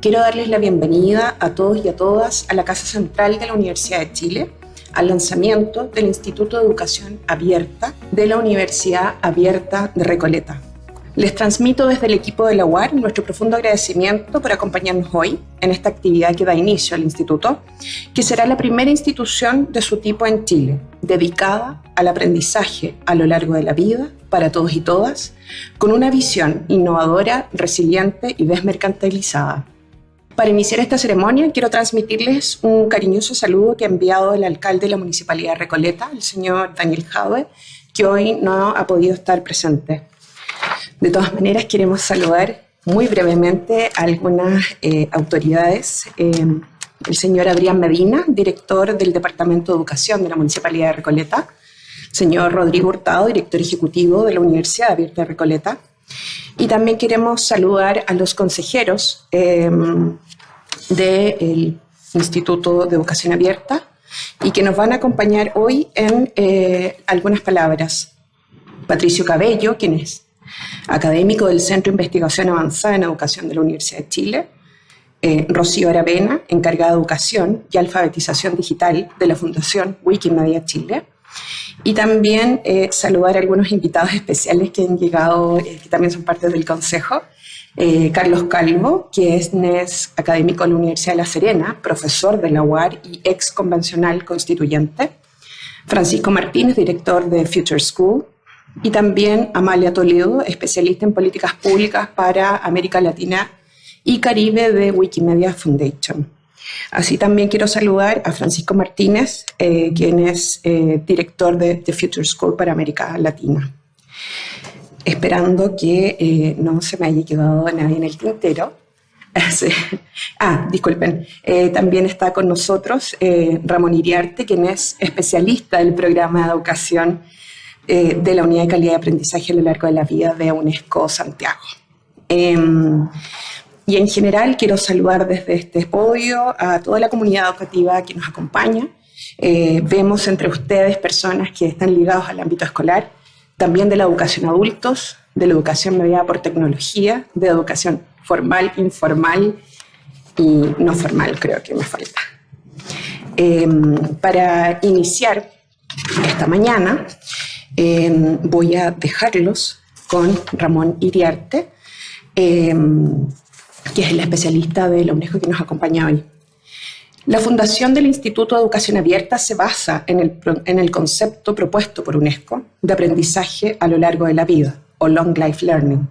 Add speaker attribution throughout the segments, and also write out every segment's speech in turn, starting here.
Speaker 1: Quiero darles la bienvenida a todos y a todas a la Casa Central de la Universidad de Chile, al lanzamiento del Instituto de Educación Abierta de la Universidad Abierta de Recoleta. Les transmito desde el equipo de la UAR nuestro profundo agradecimiento por acompañarnos hoy en esta actividad que da inicio al instituto, que será la primera institución de su tipo en Chile, dedicada al aprendizaje a lo largo de la vida para todos y todas, con una visión innovadora, resiliente y desmercantilizada. Para iniciar esta ceremonia, quiero transmitirles un cariñoso saludo que ha enviado el alcalde de la Municipalidad de Recoleta, el señor Daniel Jaue, que hoy no ha podido estar presente. De todas maneras, queremos saludar muy brevemente a algunas eh, autoridades. Eh, el señor Adrián Medina, director del Departamento de Educación de la Municipalidad de Recoleta. Señor Rodrigo Hurtado, director ejecutivo de la Universidad Abierta de Recoleta. Y también queremos saludar a los consejeros eh, del Instituto de Educación Abierta y que nos van a acompañar hoy en algunas palabras. Patricio Cabello, quien es académico del Centro de Investigación Avanzada en Educación de la Universidad de Chile, eh, Rocío Aravena, encargada de Educación y Alfabetización Digital de la Fundación Wikimedia Chile, y también eh, saludar a algunos invitados especiales que han llegado, eh, que también son parte del Consejo, Carlos Calvo, que es, académico de la Universidad de La Serena, profesor de la UAR y ex convencional constituyente, Francisco Martínez, director de Future School, y también Amalia Toledo, especialista en políticas públicas para América Latina y Caribe de Wikimedia Foundation. Así también quiero saludar a Francisco Martínez, eh, quien es eh, director de, The Future School para América Latina. Esperando que eh, no se me haya quedado nadie en el tintero. ah, disculpen. también está con nosotros Ramón Iriarte, quien es especialista del programa de educación eh, de la Unidad de Calidad de Aprendizaje a lo largo de la vida de UNESCO Santiago. Em, y en general quiero saludar desde este podio a toda la comunidad educativa que nos acompaña. Eh, vemos entre ustedes personas que están ligados al ámbito escolar, también de la educación adultos, de la educación mediada por tecnología, de educación formal, informal y no formal, creo que me falta. Em, para iniciar esta mañana, Em, voy a dejarlos con Ramón Iriarte, em, que es el especialista de la UNESCO que nos acompaña hoy. La fundación del Instituto de Educación Abierta se basa en el, en el concepto propuesto por UNESCO de aprendizaje a lo largo de la vida, o Long Life Learning,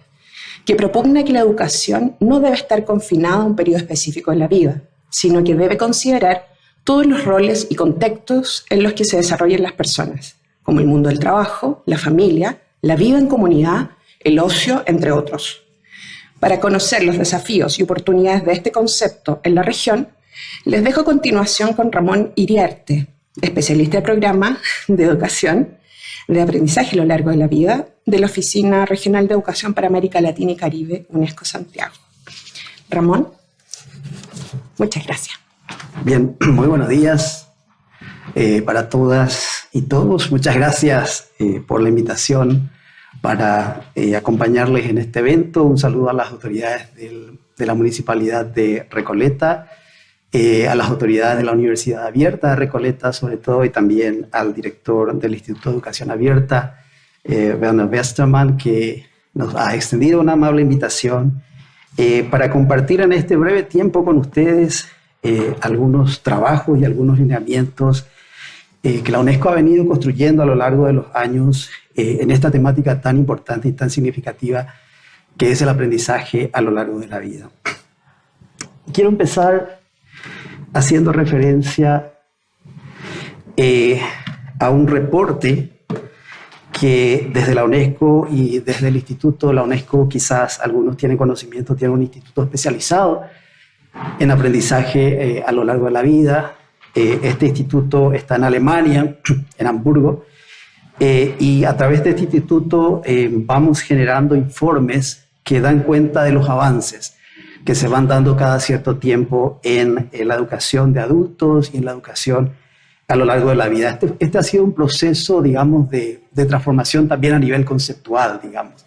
Speaker 1: que propugna que la educación no debe estar confinada a un periodo específico de la vida, sino que debe considerar todos los roles y contextos en los que se desarrollan las personas, como el mundo del trabajo, la familia, la vida en comunidad, el ocio, entre otros. Para conocer los desafíos y oportunidades de este concepto en la región, les dejo a continuación con Ramón Iriarte, especialista de programa de educación de aprendizaje a lo largo de la vida de la Oficina Regional de Educación para América Latina y Caribe, UNESCO Santiago. Ramón, muchas gracias.
Speaker 2: Bien, muy buenos días eh, para todas y todos. Muchas gracias eh, por la invitación para eh, acompañarles en este evento. Un saludo a las autoridades de la Municipalidad de Recoleta, eh, a las autoridades de la Universidad Abierta Recoleta, sobre todo, y también al director del Instituto de Educación Abierta, Werner Westermann, que nos ha extendido una amable invitación para compartir en este breve tiempo con ustedes algunos trabajos y algunos lineamientos eh, que la UNESCO ha venido construyendo a lo largo de los años eh, en esta temática tan importante y tan significativa que es el aprendizaje a lo largo de la vida. Quiero empezar haciendo referencia eh, a un reporte que desde la UNESCO y desde el Instituto, la UNESCO quizás algunos tienen conocimiento, tiene un instituto especializado en aprendizaje a lo largo de la vida, eh, este instituto está en Alemania, en Hamburgo, eh, y a través de este instituto eh, vamos generando informes que dan cuenta de los avances que se van dando cada cierto tiempo en, la educación de adultos y en la educación a lo largo de la vida. Este, este ha sido un proceso, digamos, de, de, transformación también a nivel conceptual, digamos.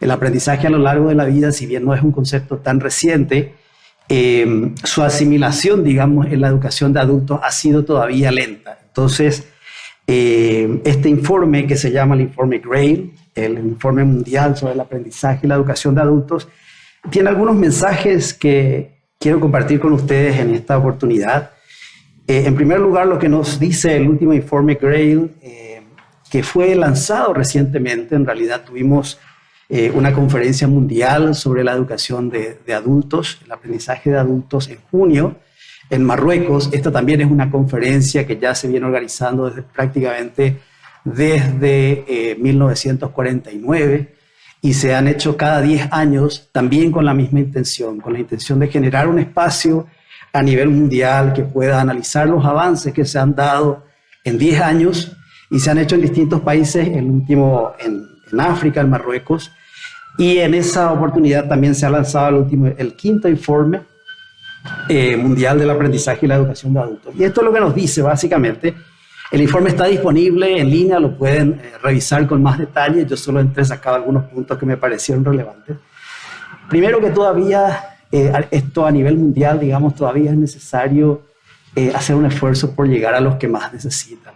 Speaker 2: El aprendizaje a lo largo de la vida, si bien no es un concepto tan reciente, eh, su asimilación, digamos, en la educación de adultos ha sido todavía lenta. Entonces, eh, este informe que se llama el informe GRAIL, el informe mundial sobre el aprendizaje y la educación de adultos, tiene algunos mensajes que quiero compartir con ustedes en esta oportunidad. Eh, en primer lugar, lo que nos dice el último informe GRAIL, que fue lanzado recientemente, en realidad tuvimos eh, una conferencia mundial sobre la educación de, adultos, el aprendizaje de adultos en junio en Marruecos. Esta también es una conferencia que ya se viene organizando prácticamente desde 1949 eh, y se han hecho cada 10 años también con la misma intención, con la intención de generar un espacio a nivel mundial que pueda analizar los avances que se han dado en 10 años y se han hecho en distintos países, el último en, en África, en Marruecos, y en esa oportunidad también se ha lanzado el, último, el quinto informe eh, mundial del aprendizaje y la educación de adultos. Y esto es lo que nos dice básicamente. El informe está disponible en línea, lo pueden eh, revisar con más detalle. Yo solo he sacado algunos puntos que me parecieron relevantes. Primero que todavía, eh, esto a nivel mundial, digamos, todavía es necesario hacer un esfuerzo por llegar a los que más necesitan.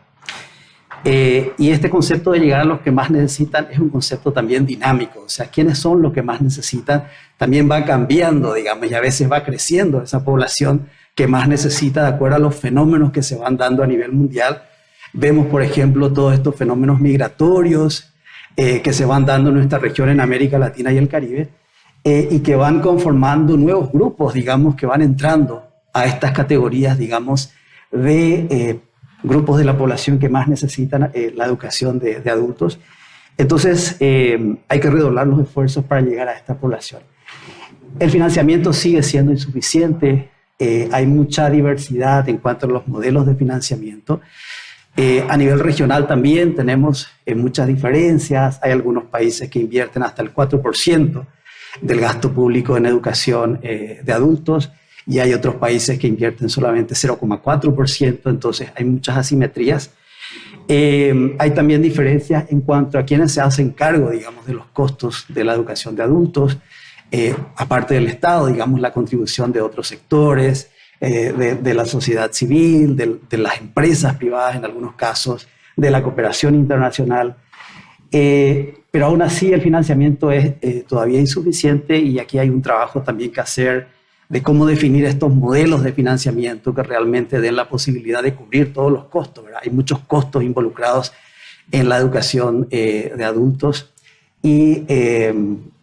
Speaker 2: Eh, y este concepto de llegar a los que más necesitan es un concepto también dinámico, o sea, quiénes son los que más necesitan también va cambiando, digamos, y a veces va creciendo esa población que más necesita de acuerdo a los fenómenos que se van dando a nivel mundial. Vemos, por ejemplo, todos estos fenómenos migratorios eh, que se van dando en nuestra región, en América Latina y el Caribe, eh, y que van conformando nuevos grupos, digamos, que van entrando a estas categorías, digamos, de grupos de la población que más necesitan eh, la educación de, adultos. Entonces, eh, hay que redoblar los esfuerzos para llegar a esta población. El financiamiento sigue siendo insuficiente, eh, hay mucha diversidad en cuanto a los modelos de financiamiento. A nivel regional también tenemos muchas diferencias, hay algunos países que invierten hasta el 4% del gasto público en educación de adultos, y hay otros países que invierten solamente 0,4%, entonces hay muchas asimetrías. Eh, hay también diferencias en cuanto a quienes se hacen cargo, digamos, de los costos de la educación de adultos, eh, aparte del Estado, digamos, la contribución de otros sectores, eh, de, la sociedad civil, de, las empresas privadas en algunos casos, de la cooperación internacional. pero aún así el financiamiento es todavía insuficiente y aquí hay un trabajo también que hacer de cómo definir estos modelos de financiamiento que realmente den la posibilidad de cubrir todos los costos. Hay muchos costos involucrados en la educación eh, de adultos y, eh,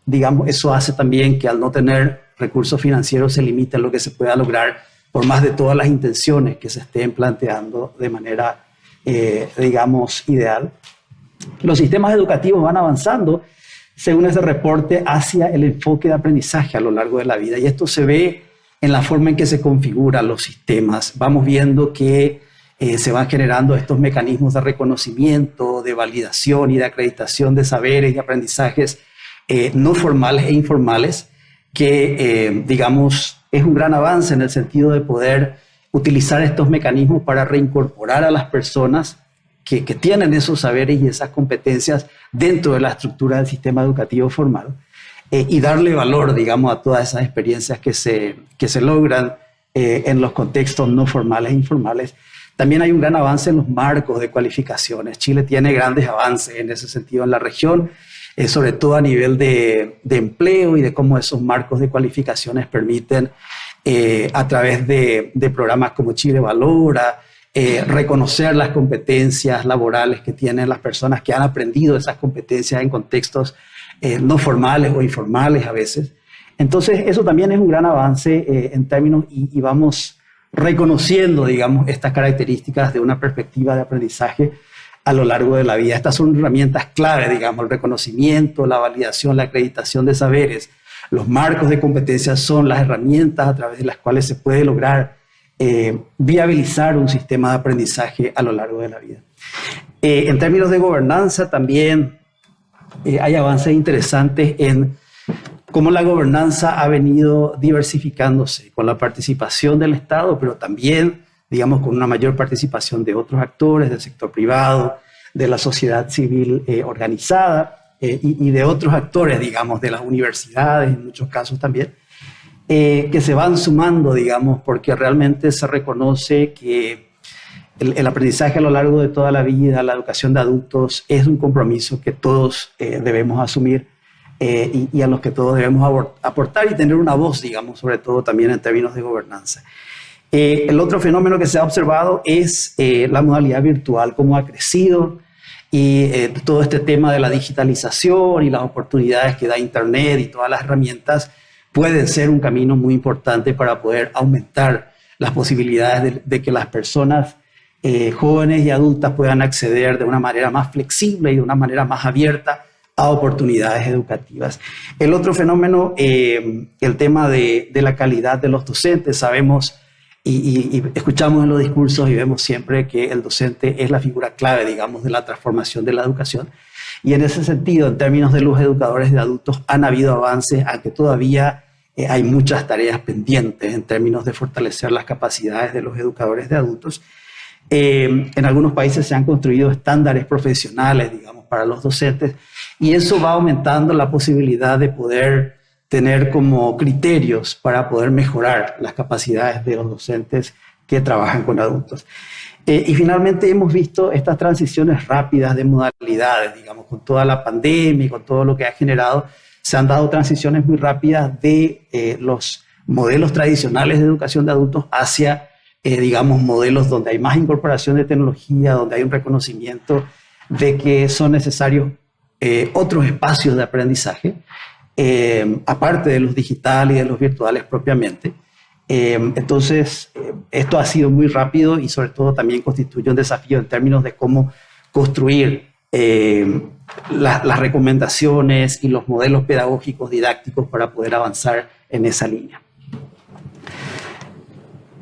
Speaker 2: digamos, eso hace también que al no tener recursos financieros se limite lo que se pueda lograr por más de todas las intenciones que se estén planteando de manera, eh, digamos, ideal. Los sistemas educativos van avanzando según ese reporte, hacia el enfoque de aprendizaje a lo largo de la vida. Y esto se ve en la forma en que se configuran los sistemas. Vamos viendo que eh, se van generando estos mecanismos de reconocimiento, de validación y de acreditación de saberes y aprendizajes eh, no formales e informales, que, eh, digamos, es un gran avance en el sentido de poder utilizar estos mecanismos para reincorporar a las personas que, tienen esos saberes y esas competencias dentro de la estructura del sistema educativo formal eh, y darle valor, digamos, a todas esas experiencias que se, que se logran eh, en los contextos no formales e informales. También hay un gran avance en los marcos de cualificaciones. Chile tiene grandes avances en ese sentido en la región, eh, sobre todo a nivel de, empleo y de cómo esos marcos de cualificaciones permiten, a través de, programas como Chile Valora, eh, reconocer las competencias laborales que tienen las personas que han aprendido esas competencias en contextos eh, no formales o informales a veces. Entonces, eso también es un gran avance eh, en términos y, vamos reconociendo, digamos, estas características de una perspectiva de aprendizaje a lo largo de la vida. Estas son herramientas clave, digamos, el reconocimiento, la validación, la acreditación de saberes. Los marcos de competencias son las herramientas a través de las cuales se puede lograr eh, viabilizar un sistema de aprendizaje a lo largo de la vida. Eh, en términos de gobernanza también eh, hay avances interesantes en cómo la gobernanza ha venido diversificándose con la participación del Estado, pero también, digamos, con una mayor participación de otros actores, del sector privado, de la sociedad civil organizada y, y, de otros actores, digamos, de las universidades en muchos casos también. eh, que se van sumando, digamos, porque realmente se reconoce que el, aprendizaje a lo largo de toda la vida, la educación de adultos, es un compromiso que todos eh, debemos asumir eh, y, a los que todos debemos aportar y tener una voz, digamos, sobre todo también en términos de gobernanza. El otro fenómeno que se ha observado es la modalidad virtual, cómo ha crecido y todo este tema de la digitalización y las oportunidades que da Internet y todas las herramientas pueden ser un camino muy importante para poder aumentar las posibilidades de, que las personas eh, jóvenes y adultas puedan acceder de una manera más flexible y de una manera más abierta a oportunidades educativas. El otro fenómeno, eh, el tema de, la calidad de los docentes. Sabemos y, escuchamos en los discursos y vemos siempre que el docente es la figura clave, digamos, de la transformación de la educación. Y en ese sentido, en términos de los educadores de adultos, han habido avances, aunque todavía eh, hay muchas tareas pendientes en términos de fortalecer las capacidades de los educadores de adultos. Eh, en algunos países se han construido estándares profesionales, digamos, para los docentes, y eso va aumentando la posibilidad de poder tener como criterios para poder mejorar las capacidades de los docentes que trabajan con adultos. Eh, y finalmente hemos visto estas transiciones rápidas de modalidades, digamos, con toda la pandemia y con todo lo que ha generado, se han dado transiciones muy rápidas de eh, los modelos tradicionales de educación de adultos hacia, eh, digamos, modelos donde hay más incorporación de tecnología, donde hay un reconocimiento de que son necesarios otros espacios de aprendizaje, aparte de los digitales y de los virtuales propiamente. Eh, entonces, eh, esto ha sido muy rápido y sobre todo también constituye un desafío en términos de cómo construir eh, las recomendaciones y los modelos pedagógicos didácticos para poder avanzar en esa línea.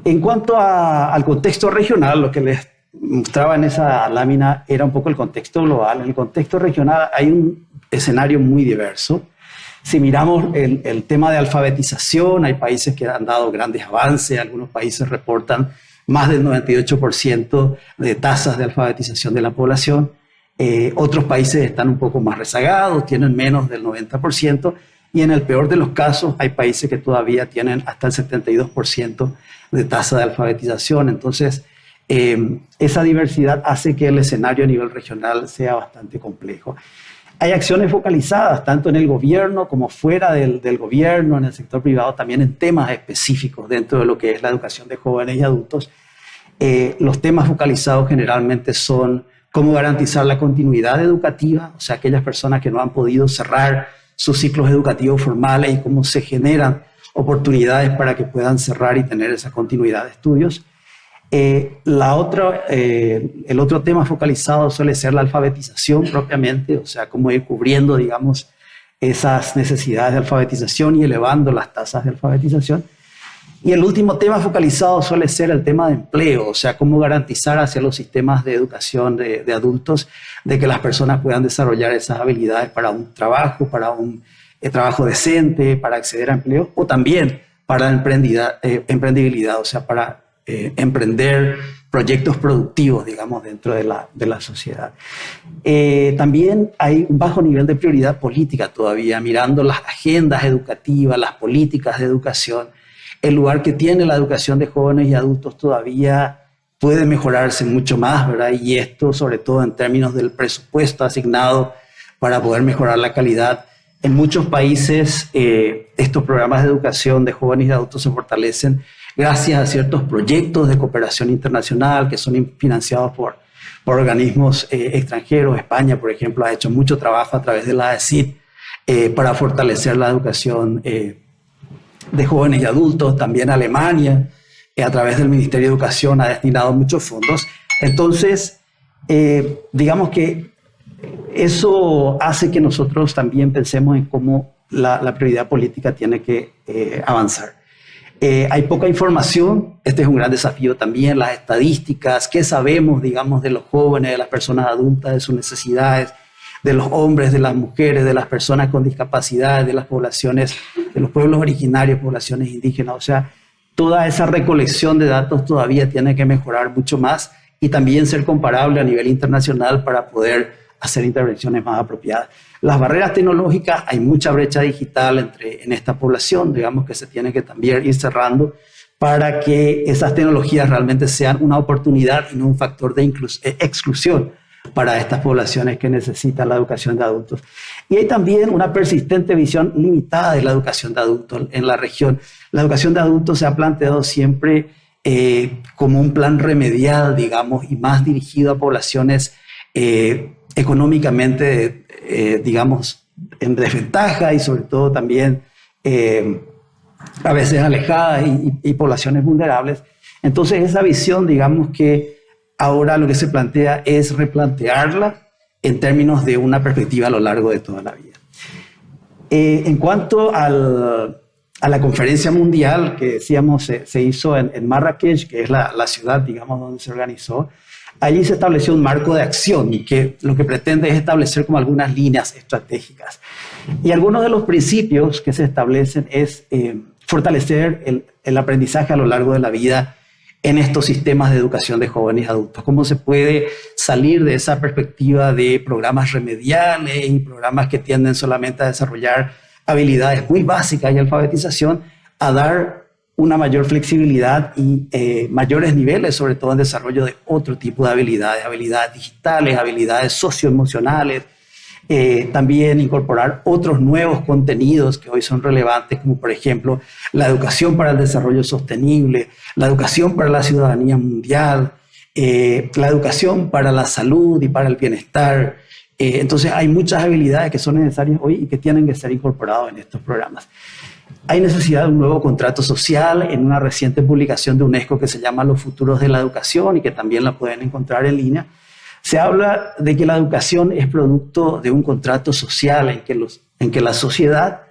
Speaker 2: En cuanto al contexto regional, lo que les mostraba en esa lámina era un poco el contexto global. En el contexto regional hay un escenario muy diverso. Si miramos el, tema de alfabetización, hay países que han dado grandes avances, algunos países reportan más del 98% de tasas de alfabetización de la población, eh, otros países están un poco más rezagados, tienen menos del 90%, y en el peor de los casos hay países que todavía tienen hasta el 72% de tasa de alfabetización. Entonces, eh, esa diversidad hace que el escenario a nivel regional sea bastante complejo. Hay acciones focalizadas tanto en el gobierno como fuera del, gobierno, en el sector privado, también en temas específicos dentro de lo que es la educación de jóvenes y adultos. Eh, los temas focalizados generalmente son cómo garantizar la continuidad educativa, o sea, aquellas personas que no han podido cerrar sus ciclos educativos formales y cómo se generan oportunidades para que puedan cerrar y tener esa continuidad de estudios. Eh, la otra, eh, el otro tema focalizado suele ser la alfabetización propiamente, o sea, cómo ir cubriendo, digamos, esas necesidades de alfabetización y elevando las tasas de alfabetización. Y el último tema focalizado suele ser el tema de empleo, o sea, cómo garantizar hacia los sistemas de educación de, adultos de que las personas puedan desarrollar esas habilidades para un trabajo, para un eh, trabajo decente, para acceder a empleo o también para la emprendibilidad, o sea, para eh, emprender proyectos productivos, digamos, dentro de la, de la sociedad. Eh, también hay un bajo nivel de prioridad política todavía, mirando las agendas educativas, las políticas de educación. El lugar que tiene la educación de jóvenes y adultos todavía puede mejorarse mucho más, ¿verdad? Y esto sobre todo en términos del presupuesto asignado para poder mejorar la calidad. En muchos países eh, estos programas de educación de jóvenes y adultos se fortalecen gracias a ciertos proyectos de cooperación internacional que son financiados por, organismos eh, extranjeros. España, por ejemplo, ha hecho mucho trabajo a través de la AECID eh, para fortalecer la educación eh, de jóvenes y adultos. También Alemania, a través del Ministerio de Educación, ha destinado muchos fondos. Entonces, digamos que eso hace que nosotros también pensemos en cómo la prioridad política tiene que avanzar. Eh, hay poca información, este es un gran desafío también, las estadísticas, qué sabemos, digamos, de los jóvenes, de las personas adultas, de sus necesidades, de los hombres, de las mujeres, de las personas con discapacidad, de las poblaciones, de los pueblos originarios, poblaciones indígenas. O sea, toda esa recolección de datos todavía tiene que mejorar mucho más y también ser comparable a nivel internacional para poder hacer intervenciones más apropiadas. Las barreras tecnológicas, hay mucha brecha digital entre, en esta población, digamos que se tiene que también ir cerrando para que esas tecnologías realmente sean una oportunidad y no un factor de eh, exclusión para estas poblaciones que necesitan la educación de adultos. Y hay también una persistente visión limitada de la educación de adultos en la región. La educación de adultos se ha planteado siempre eh, como un plan remedial, digamos, y más dirigido a poblaciones eh, económicamente, eh, digamos, en desventaja y sobre todo también a veces alejadas y, y poblaciones vulnerables. Entonces esa visión, digamos que ahora lo que se plantea es replantearla en términos de una perspectiva a lo largo de toda la vida. Eh, en cuanto al, a la conferencia mundial que decíamos se, se hizo en, en, Marrakech, que es la, la, ciudad, digamos, donde se organizó, allí se estableció un marco de acción y que lo que pretende es establecer como algunas líneas estratégicas. Y algunos de los principios que se establecen es eh, fortalecer el, el aprendizaje a lo largo de la vida en estos sistemas de educación de jóvenes adultos. ¿Cómo se puede salir de esa perspectiva de programas remediales y programas que tienden solamente a desarrollar habilidades muy básicas y alfabetización a dar una mayor flexibilidad y eh, mayores niveles, sobre todo en desarrollo de otro tipo de habilidades, habilidades digitales, habilidades socioemocionales, eh, también incorporar otros nuevos contenidos que hoy son relevantes, como por ejemplo la educación para el desarrollo sostenible, la educación para la ciudadanía mundial, eh, la educación para la salud y para el bienestar. Entonces hay muchas habilidades que son necesarias hoy y que tienen que ser incorporadas en estos programas. Hay necesidad de un nuevo contrato social en una reciente publicación de UNESCO que se llama Los futuros de la educación y que también la pueden encontrar en línea se habla de que la educación es producto de un contrato social en que, los, en que la sociedad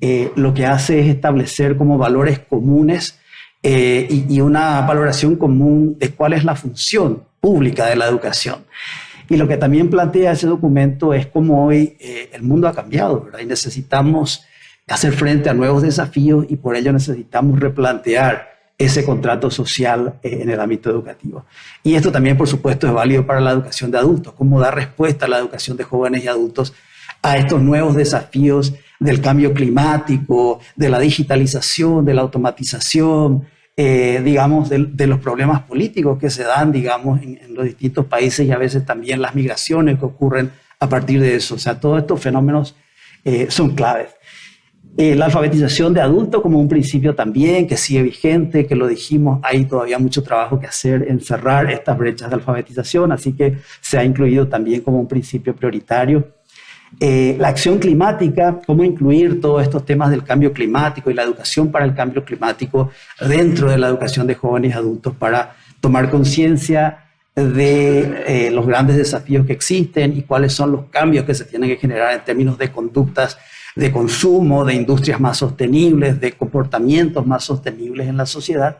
Speaker 2: eh, lo que hace es establecer como valores comunes eh, y, una valoración común de cuál es la función pública de la educación. Y lo que también plantea ese documento es cómo hoy eh, el mundo ha cambiado. Y necesitamos hacer frente a nuevos desafíos y por ello necesitamos replantear ese contrato social eh, en el ámbito educativo. Y esto también, por supuesto, es válido para la educación de adultos, cómo dar respuesta a la educación de jóvenes y adultos a estos nuevos desafíos del cambio climático, de la digitalización, de la automatización, eh, digamos, de, los problemas políticos que se dan, digamos, en, los distintos países y a veces también las migraciones que ocurren a partir de eso. O sea, todos estos fenómenos eh, son claves. Eh, la alfabetización de adultos como un principio también que sigue vigente, que lo dijimos, hay todavía mucho trabajo que hacer en cerrar estas brechas de alfabetización, así que se ha incluido también como un principio prioritario. Eh, la acción climática, cómo incluir todos estos temas del cambio climático y la educación para el cambio climático dentro de la educación de jóvenes y adultos para tomar conciencia de eh, los grandes desafíos que existen y cuáles son los cambios que se tienen que generar en términos de conductas de consumo, de industrias más sostenibles, de comportamientos más sostenibles en la sociedad,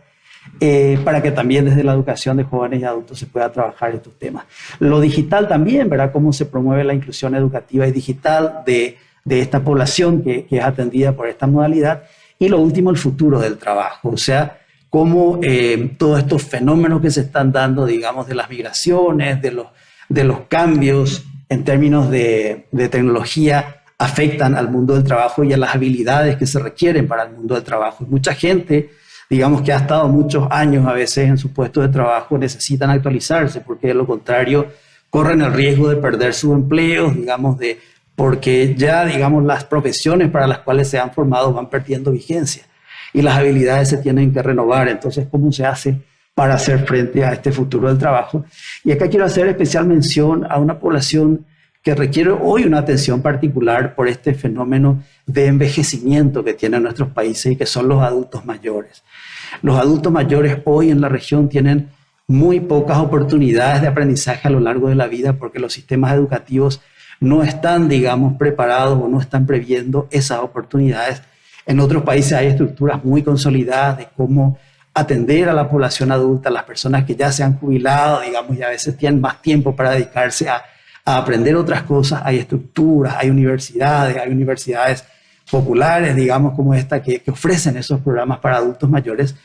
Speaker 2: eh, para que también desde la educación de jóvenes y adultos se pueda trabajar estos temas. Lo digital también, verá cómo se promueve la inclusión educativa y digital de, de esta población que, que, es atendida por esta modalidad. Y lo último, el futuro del trabajo, o sea, cómo eh, todos estos fenómenos que se están dando, digamos, de las migraciones, de los, de los cambios en términos de, de tecnología, afectan al mundo del trabajo y a las habilidades que se requieren para el mundo del trabajo. mucha gente, digamos que ha estado muchos años a veces en su puesto de trabajo, necesitan actualizarse porque de lo contrario corren el riesgo de perder su empleo, digamos, de, porque ya, digamos, las profesiones para las cuales se han formado van perdiendo vigencia y las habilidades se tienen que renovar. Entonces, ¿cómo se hace para hacer frente a este futuro del trabajo? Y acá quiero hacer especial mención a una población que requiere hoy una atención particular por este fenómeno de envejecimiento que tienen nuestros países y que son los adultos mayores. Los adultos mayores hoy en la región tienen muy pocas oportunidades de aprendizaje a lo largo de la vida porque los sistemas educativos no están, digamos, preparados o no están previendo esas oportunidades. En otros países hay estructuras muy consolidadas de cómo atender a la población adulta, las personas que ya se han jubilado, digamos, y a veces tienen más tiempo para dedicarse a a aprender otras cosas. Hay estructuras, hay universidades, hay universidades populares, digamos, como esta, que, ofrecen esos programas para adultos mayores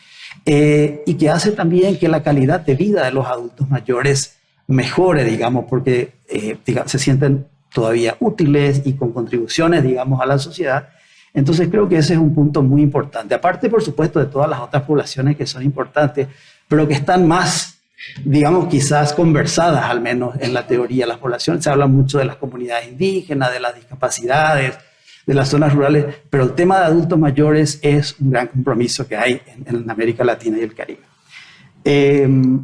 Speaker 2: eh, y que hace también que la calidad de vida de los adultos mayores mejore, digamos, porque eh, se sienten todavía útiles y con contribuciones, digamos, a la sociedad. Entonces creo que ese es un punto muy importante. Aparte, por supuesto, de todas las otras poblaciones que son importantes, pero que están más, digamos, quizás conversadas, al menos en la teoría. Las poblaciones, se habla mucho de las comunidades indígenas, de las discapacidades, de las zonas rurales, pero el tema de adultos mayores es un gran compromiso que hay en, América Latina y el Caribe. Em,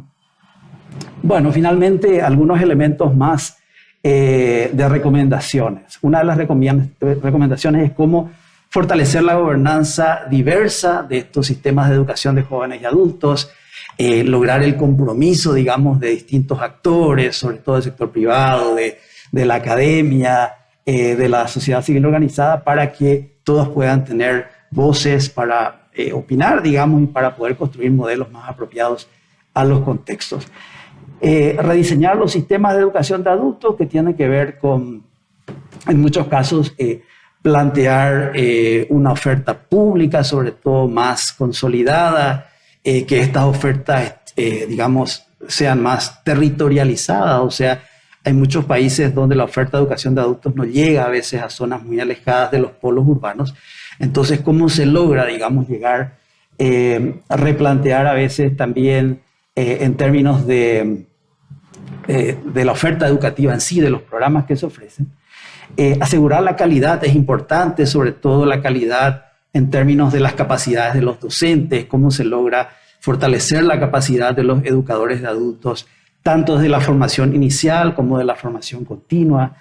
Speaker 2: bueno, finalmente, algunos elementos más eh, de recomendaciones. Una de las recomendaciones es cómo fortalecer la gobernanza diversa de estos sistemas de educación de jóvenes y adultos, eh, lograr el compromiso, digamos, de distintos actores, sobre todo del sector privado, de, la academia, eh, de la sociedad civil organizada, para que todos puedan tener voces para opinar, digamos, y para poder construir modelos más apropiados a los contextos. Eh, rediseñar los sistemas de educación de adultos que tienen que ver con, en muchos casos, eh, plantear eh, una oferta pública, sobre todo más consolidada, que estas ofertas, digamos, sean más territorializadas, o sea, hay muchos países donde la oferta de educación de adultos no llega a veces a zonas muy alejadas de los polos urbanos. Entonces, ¿cómo se logra, digamos, llegar a replantear a veces también en términos de eh, de la oferta educativa en sí, de los programas que se ofrecen. Eh, asegurar la calidad es importante, sobre todo la calidad en términos de las capacidades de los docentes, cómo se logra fortalecer la capacidad de los educadores de adultos, tanto de la formación inicial como de la formación continua.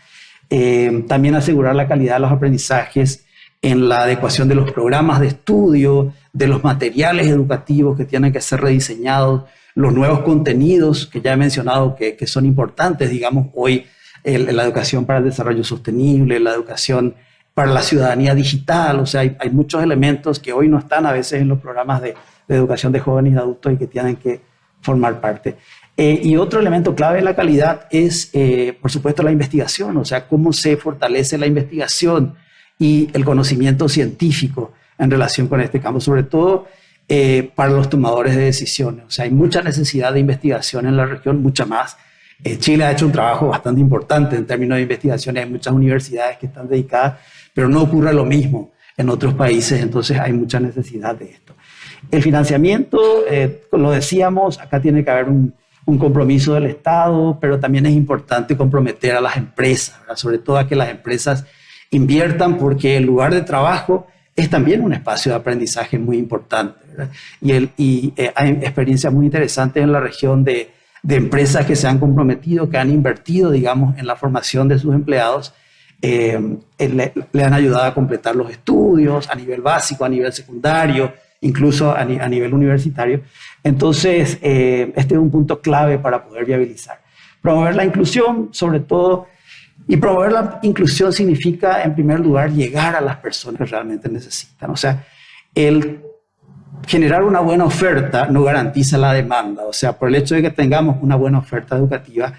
Speaker 2: Eh, también asegurar la calidad de los aprendizajes en la adecuación de los programas de estudio, de los materiales educativos que tienen que ser rediseñados los nuevos contenidos que ya he mencionado que, son importantes, digamos, hoy la educación para el desarrollo sostenible, la educación para la ciudadanía digital, o sea, hay, muchos elementos que hoy no están a veces en los programas de, educación de jóvenes y adultos y que tienen que formar parte. Eh, y otro elemento clave de la calidad es, eh, por supuesto, la investigación, o sea, cómo se fortalece la investigación y el conocimiento científico en relación con este campo, sobre todo eh, para los tomadores de decisiones. O sea, hay mucha necesidad de investigación en la región, mucha más. Chile ha hecho un trabajo bastante importante en términos de investigación, hay muchas universidades que están dedicadas, pero no ocurre lo mismo en otros países, entonces hay mucha necesidad de esto. El financiamiento, eh, lo decíamos, acá tiene que haber un, compromiso del Estado, pero también es importante comprometer a las empresas, sobre todo a que las empresas inviertan porque el lugar de trabajo es también un espacio de aprendizaje muy importante. Y, eh, hay experiencias muy interesantes en la región de, empresas que se han comprometido, que han invertido, digamos, en la formación de sus empleados, eh, le, han ayudado a completar los estudios a nivel básico, a nivel secundario, incluso a, nivel universitario. Entonces, eh, este es un punto clave para poder viabilizar. Promover la inclusión, sobre todo y promover la inclusión significa, en primer lugar, llegar a las personas que realmente necesitan. O sea, el generar una buena oferta no garantiza la demanda. O sea, por el hecho de que tengamos una buena oferta educativa,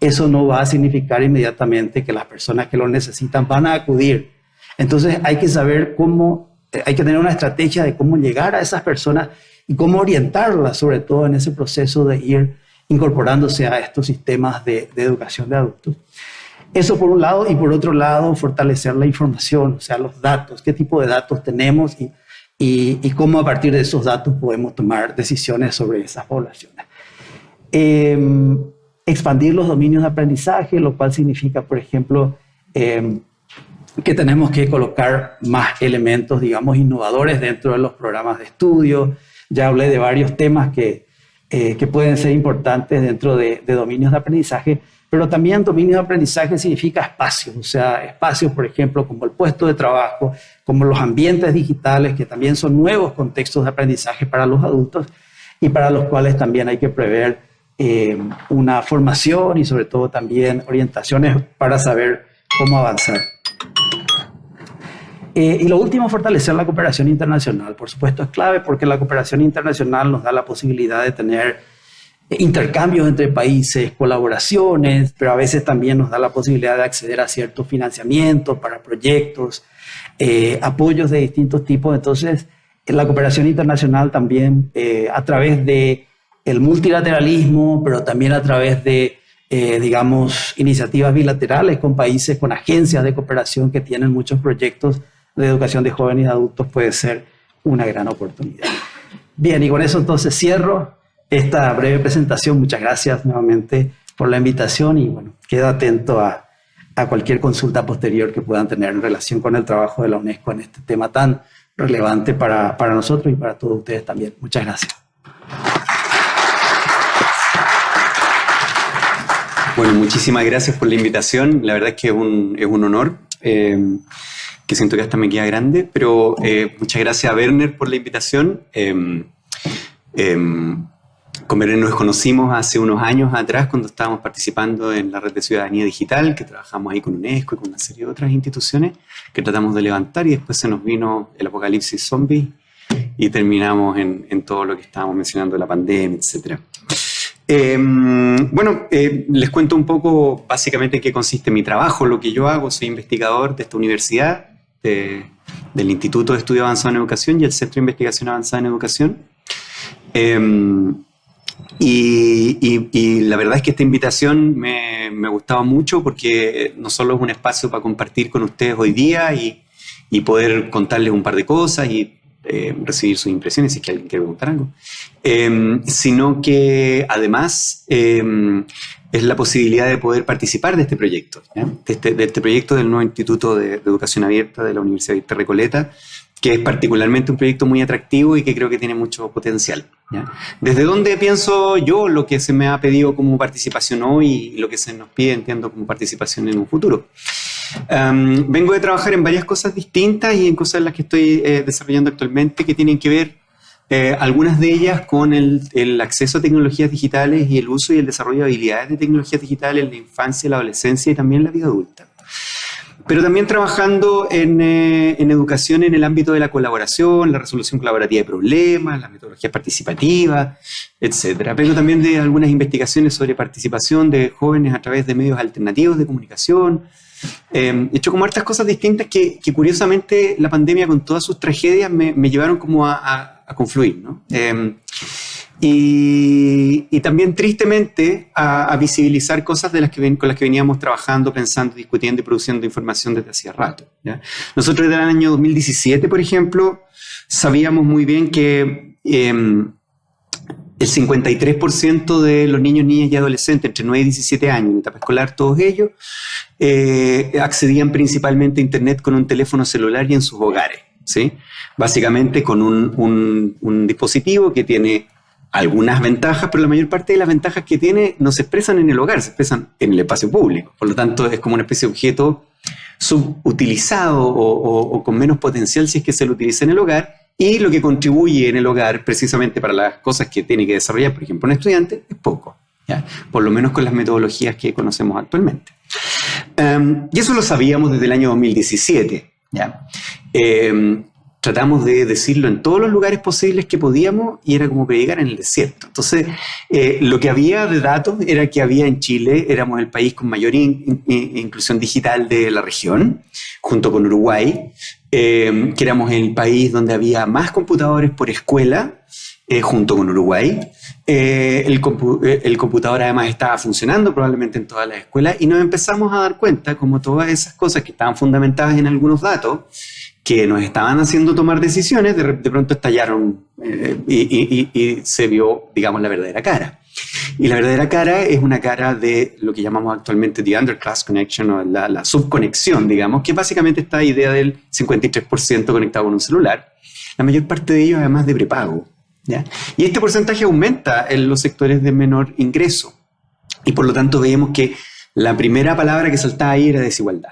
Speaker 2: eso no va a significar inmediatamente que las personas que lo necesitan van a acudir. Entonces hay que saber cómo, eh, hay que tener una estrategia de cómo llegar a esas personas y cómo orientarlas, sobre todo en ese proceso de ir incorporándose a estos sistemas de, educación de adultos. Eso por un lado, y por otro lado, fortalecer la información, o sea, los datos, qué tipo de datos tenemos y, y, cómo a partir de esos datos podemos tomar decisiones sobre esas poblaciones. Em, expandir los dominios de aprendizaje, lo cual significa, por ejemplo, em, que tenemos que colocar más elementos, digamos, innovadores dentro de los programas de estudio. Ya hablé de varios temas que, eh, que pueden ser importantes dentro de, de dominios de aprendizaje, pero también dominio de aprendizaje significa espacios, o sea, espacios, por ejemplo, como el puesto de trabajo, como los ambientes digitales, que también son nuevos contextos de aprendizaje para los adultos y para los cuales también hay que prever eh, una formación y sobre todo también orientaciones para saber cómo avanzar. Eh, y lo último, fortalecer la cooperación internacional. Por supuesto, es clave porque la cooperación internacional nos da la posibilidad de tener intercambios entre países, colaboraciones, pero a veces también nos da la posibilidad de acceder a ciertos financiamientos para proyectos, eh, apoyos de distintos tipos. Entonces, la cooperación internacional también eh, a través de el multilateralismo, pero también a través de eh, digamos, iniciativas bilaterales con países, con agencias de cooperación que tienen muchos proyectos de educación de jóvenes y adultos, puede ser una gran oportunidad. Bien, y con eso entonces cierro esta breve presentación. Muchas gracias nuevamente por la invitación y bueno, quedo atento a, a cualquier consulta posterior que puedan tener en relación con el trabajo de la UNESCO en este tema tan relevante para, para nosotros y para todos ustedes también. Muchas gracias.
Speaker 3: Bueno, muchísimas gracias por la invitación. La verdad es que es un, es un honor, eh, que siento que hasta me queda grande, pero eh, muchas gracias a Werner por la invitación. Eh, con Werner nos conocimos hace unos años atrás cuando estábamos participando en la red de ciudadanía digital, que trabajamos ahí con UNESCO y con una serie de otras instituciones que tratamos de levantar y después se nos vino el apocalipsis zombie y terminamos en, en todo lo que estábamos mencionando, la pandemia, etcétera. Em, bueno, eh, les cuento un poco básicamente en qué consiste mi trabajo, lo que yo hago. Soy investigador de esta universidad, del Instituto de Estudio Avanzado en Educación y el Centro de Investigación Avanzada en Educación. Em, y, la verdad es que esta invitación me, gustaba mucho porque no solo es un espacio para compartir con ustedes hoy día y, y poder contarles un par de cosas y eh, recibir sus impresiones, si es que alguien quiere preguntar algo, em, sino que además em, es la posibilidad de poder participar de este proyecto, este, de, este, proyecto del nuevo Instituto de, Educación Abierta de la Universidad de Recoleta, que es particularmente un proyecto muy atractivo y que creo que tiene mucho potencial. Desde dónde pienso yo lo que se me ha pedido como participación hoy y lo que se nos pide, entiendo, como participación en un futuro. Vengo de trabajar en varias cosas distintas y en cosas en las que estoy eh, desarrollando actualmente que tienen que ver, eh, algunas de ellas, con el, el, acceso a tecnologías digitales y el uso y el desarrollo de habilidades de tecnologías digitales en la infancia, la adolescencia y también la vida adulta. Pero también trabajando en, eh, en educación en el ámbito de la colaboración, la resolución colaborativa de problemas, las metodologías participativas, etc. Vengo también de algunas investigaciones sobre participación de jóvenes a través de medios alternativos de comunicación, eh, he hecho como hartas cosas distintas que, curiosamente la pandemia con todas sus tragedias me, llevaron como a, confluir, ¿no? Eh, y, también tristemente a, visibilizar cosas de las que con las que veníamos trabajando, pensando, discutiendo y produciendo información desde hacía rato. Nosotros desde el año 2017, por ejemplo, sabíamos muy bien que eh, el 53% de los niños, niñas y adolescentes entre 9 y 17 años, en etapa escolar, todos ellos, eh, accedían principalmente a Internet con un teléfono celular y en sus hogares. ¿sí? Básicamente con un, un, dispositivo que tiene algunas ventajas, pero la mayor parte de las ventajas que tiene no se expresan en el hogar, se expresan en el espacio público. Por lo tanto, es como una especie de objeto subutilizado o, con menos potencial si es que se lo utiliza en el hogar y lo que contribuye en el hogar precisamente para las cosas que tiene que desarrollar, por ejemplo, un estudiante, es poco. ¿ya? Por lo menos con las metodologías que conocemos actualmente. Em, y eso lo sabíamos desde el año 2017. ¿ya? Em, tratamos de decirlo en todos los lugares posibles que podíamos y era como predicar en el desierto. Entonces, eh, lo que había de datos era que había en Chile, éramos el país con mayor inclusión digital de la región, junto con Uruguay, eh, que éramos el país donde había más computadores por escuela, eh, junto con Uruguay. el, el, computador además estaba funcionando probablemente en todas las escuelas y nos empezamos a dar cuenta como todas esas cosas que estaban fundamentadas en algunos datos, que nos estaban haciendo tomar decisiones, de, pronto estallaron eh, y, se vio, digamos, la verdadera cara. Y la verdadera cara es una cara de lo que llamamos actualmente the underclass connection o la, subconexión, digamos, que básicamente esta idea del 53% conectado con un celular. La mayor parte de ellos además de prepago. ¿ya? Y este porcentaje aumenta en los sectores de menor ingreso. Y por lo tanto veíamos que la primera palabra que saltaba ahí era desigualdad.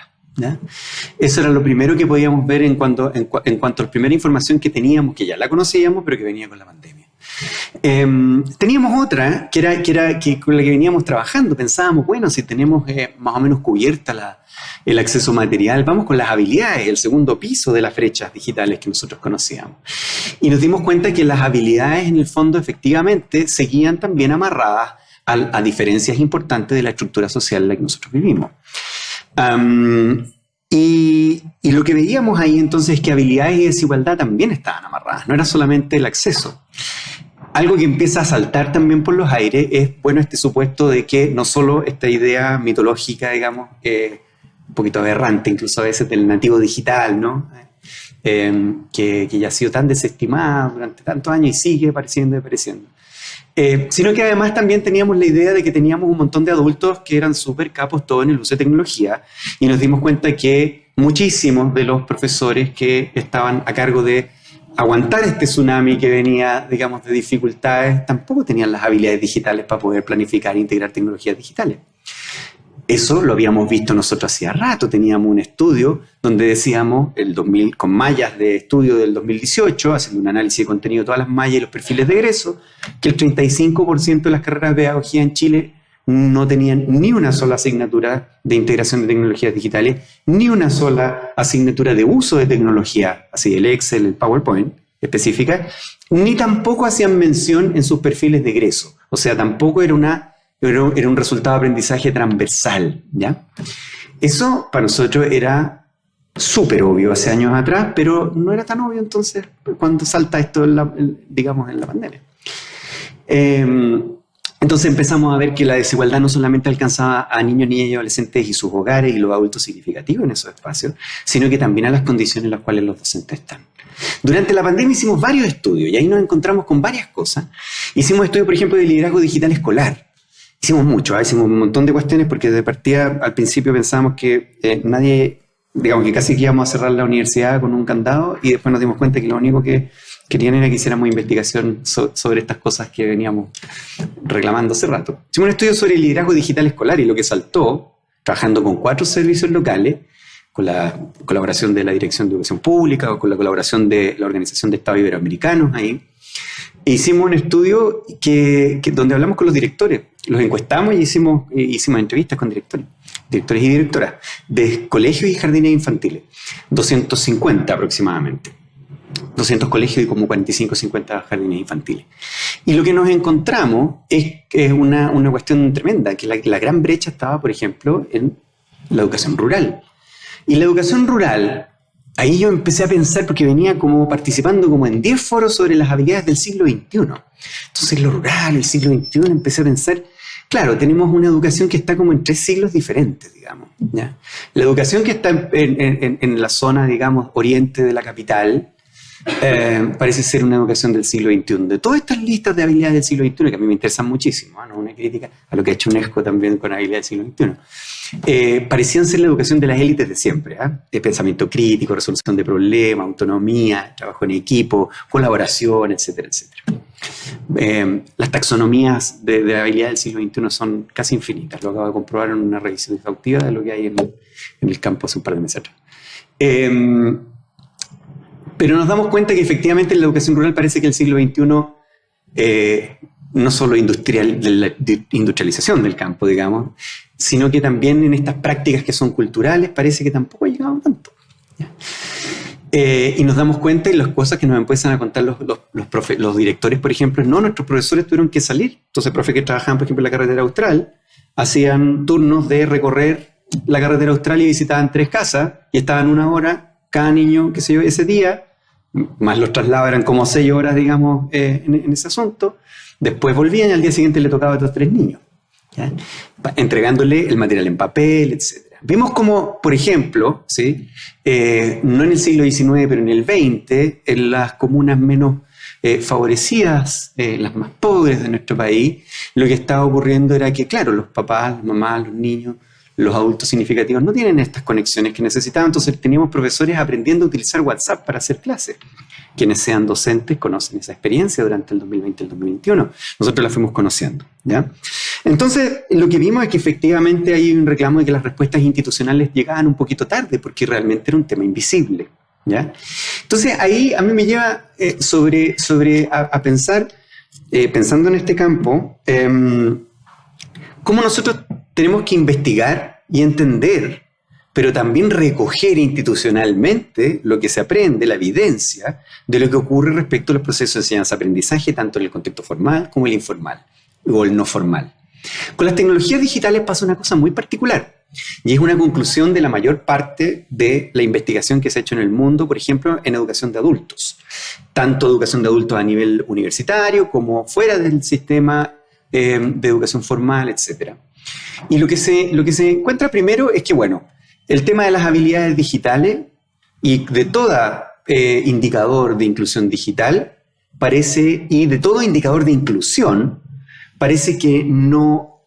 Speaker 3: Eso era lo primero que podíamos ver en cuanto, en, cuanto a la primera información que teníamos, que ya la conocíamos, pero que venía con la pandemia. Em, teníamos otra, que era, que era que con la que veníamos trabajando. Pensábamos, bueno, si tenemos eh, más o menos cubierta la, el acceso material, vamos con las habilidades, el segundo piso de las brechas digitales que nosotros conocíamos. Y nos dimos cuenta que las habilidades en el fondo efectivamente seguían también amarradas a, a diferencias importantes de la estructura social en la que nosotros vivimos y, lo que veíamos ahí entonces es que habilidades y desigualdad también estaban amarradas, no era solamente el acceso. algo que empieza a saltar también por los aires es, bueno, este supuesto de que no solo esta idea mitológica, digamos, eh, un poquito aberrante, incluso a veces del nativo digital, ¿no? Eh, que, ya ha sido tan desestimada durante tantos años y sigue apareciendo y apareciendo. Eh, sino que además también teníamos la idea de que teníamos un montón de adultos que eran súper capos todo en el uso de tecnología y nos dimos cuenta que muchísimos de los profesores que estaban a cargo de aguantar este tsunami que venía, digamos, de dificultades, tampoco tenían las habilidades digitales para poder planificar e integrar tecnologías digitales. Eso lo habíamos visto nosotros hacía rato, teníamos un estudio donde decíamos, el 2000, con mallas de estudio del 2018, haciendo un análisis de contenido de todas las mallas y los perfiles de egreso, que el 35% de las carreras de pedagogía en Chile no tenían ni una sola asignatura de integración de tecnologías digitales, ni una sola asignatura de uso de tecnología, así el Excel, el PowerPoint específica, ni tampoco hacían mención en sus perfiles de egreso. O sea, tampoco era una era un resultado de aprendizaje transversal, ¿ya? Eso para nosotros era súper obvio hace años atrás, pero no era tan obvio entonces cuando salta esto, digamos, en la pandemia. Em, entonces empezamos a ver que la desigualdad no solamente alcanzaba a niños, niñas y adolescentes y sus hogares y los adultos significativos en esos espacios, sino que también a las condiciones en las cuales los docentes están. Durante la pandemia hicimos varios estudios y ahí nos encontramos con varias cosas. Hicimos estudios, por ejemplo, de liderazgo digital escolar, Hicimos mucho, ¿eh? hicimos un montón de cuestiones porque de partida al principio pensábamos que eh, nadie, digamos que casi que íbamos a cerrar la universidad con un candado y después nos dimos cuenta que lo único que querían era que hiciéramos investigación sobre estas cosas que veníamos reclamando hace rato. Hicimos un estudio sobre el liderazgo digital escolar y lo que saltó, trabajando con cuatro servicios locales, con la colaboración de la Dirección de Educación Pública o con la colaboración de la Organización de Estados Iberoamericanos ahí, hicimos un estudio que, donde hablamos con los directores, los encuestamos y hicimos, hicimos entrevistas con directores, directores y directoras de colegios y jardines infantiles, 250 aproximadamente. 200 colegios y como 45 50 jardines infantiles. Y lo que nos encontramos es, es una, una, cuestión tremenda, que la, la gran brecha estaba, por ejemplo, en la educación rural. Y la educación rural ahí yo empecé a pensar, porque venía como participando como en 10 foros sobre las habilidades del siglo XXI. Entonces, lo rural, el siglo XXI, empecé a pensar, claro, tenemos una educación que está como en tres siglos diferentes, digamos. La educación que está en, la zona, digamos, oriente de la capital, eh, parece ser una educación del siglo XXI. De todas estas listas de habilidades del siglo XXI, que a mí me interesan muchísimo, ¿no? una crítica a lo que ha hecho UNESCO también con habilidades del siglo XXI eh, parecían ser la educación de las élites de siempre. ¿eh? pensamiento crítico, resolución de problemas, autonomía, trabajo en equipo, colaboración, etcétera, etcétera. Eh, las taxonomías de, de, habilidad del siglo XXI son casi infinitas. Lo acabo de comprobar en una revisión exhaustiva de lo que hay en el, campo hace un par de meses atrás. Pero nos damos cuenta que efectivamente en la educación rural parece que el siglo XXI eh, no solo industrial, de la industrialización del campo, digamos, sino que también en estas prácticas que son culturales parece que tampoco ha llegado tanto. Eh, y nos damos cuenta y las cosas que nos empiezan a contar los, los, los, directores, por ejemplo, no, nuestros profesores tuvieron que salir. Entonces, profes que trabajaban, por ejemplo, en la carretera austral, hacían turnos de recorrer la carretera austral y visitaban tres casas y estaban una hora cada niño, qué sé yo, ese día, más los traslados eran como seis horas, digamos, eh, en, ese asunto. Después volvían y al día siguiente le tocaba a otros tres niños entregándole el material en papel, etc. Vemos como, por ejemplo, ¿sí? Eh, no en el siglo XIX, pero en el XX, en las comunas menos eh, favorecidas, las más pobres de nuestro país, lo que estaba ocurriendo era que, claro, los papás, las mamás, los niños, los adultos significativos no tienen estas conexiones que necesitaban, entonces teníamos profesores aprendiendo a utilizar WhatsApp para hacer clases. Quienes sean docentes conocen esa experiencia durante el 2020 y el 2021. Nosotros la fuimos conociendo. ¿ya? Entonces, lo que vimos es que efectivamente hay un reclamo de que las respuestas institucionales llegaban un poquito tarde, porque realmente era un tema invisible. ¿ya? Entonces, ahí a mí me lleva eh, sobre, sobre a, pensar, eh, pensando en este campo, em, cómo nosotros tenemos que investigar y entender, pero también recoger institucionalmente lo que se aprende, la evidencia de lo que ocurre respecto a los procesos de enseñanza-aprendizaje, tanto en el contexto formal como el informal o el no formal. Con las tecnologías digitales pasa una cosa muy particular. Y es una conclusión de la mayor parte de la investigación que se ha hecho en el mundo, por ejemplo, en educación de adultos. Tanto educación de adultos a nivel universitario como fuera del sistema eh, de educación formal, etc. Y lo que, se, lo que se encuentra primero es que, bueno, el tema de las habilidades digitales y de todo eh, indicador de inclusión digital parece, y de todo indicador de inclusión, parece que no,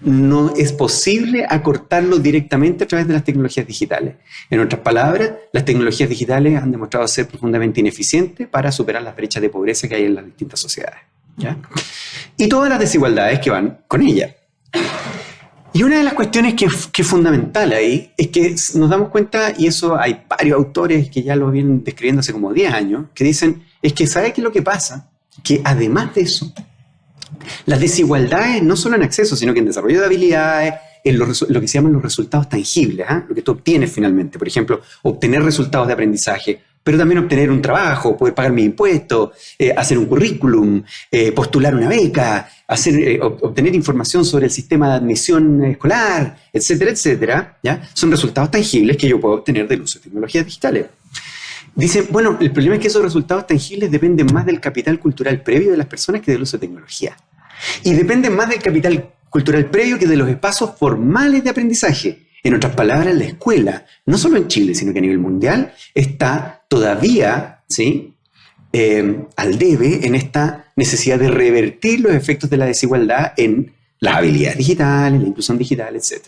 Speaker 3: no es posible acortarlo directamente a través de las tecnologías digitales. En otras palabras, las tecnologías digitales han demostrado ser profundamente ineficientes para superar las brechas de pobreza que hay en las distintas sociedades. Y todas las desigualdades que van con ellas. Y una de las cuestiones que, es fundamental ahí es que nos damos cuenta, y eso hay varios autores que ya lo vienen describiendo hace como 10 años, que dicen, es que ¿sabe qué es lo que pasa? Que además de eso, las desigualdades no solo en acceso, sino que en desarrollo de habilidades, en lo, que se llaman los resultados tangibles, ¿ah? lo que tú obtienes finalmente. Por ejemplo, obtener resultados de aprendizaje, pero también obtener un trabajo, poder pagar mis impuestos, eh, hacer un currículum, eh, postular una beca, hacer, eh, obtener información sobre el sistema de admisión escolar, etcétera, etcétera, ¿ya? son resultados tangibles que yo puedo obtener del uso de tecnologías digitales. Dicen, bueno, el problema es que esos resultados tangibles dependen más del capital cultural previo de las personas que del uso de tecnología. Y dependen más del capital cultural previo que de los espacios formales de aprendizaje. En otras palabras, la escuela, no solo en Chile, sino que a nivel mundial, está todavía ¿sí? Eh, al debe en esta necesidad de revertir los efectos de la desigualdad en las habilidades digitales, la inclusión digital, etc.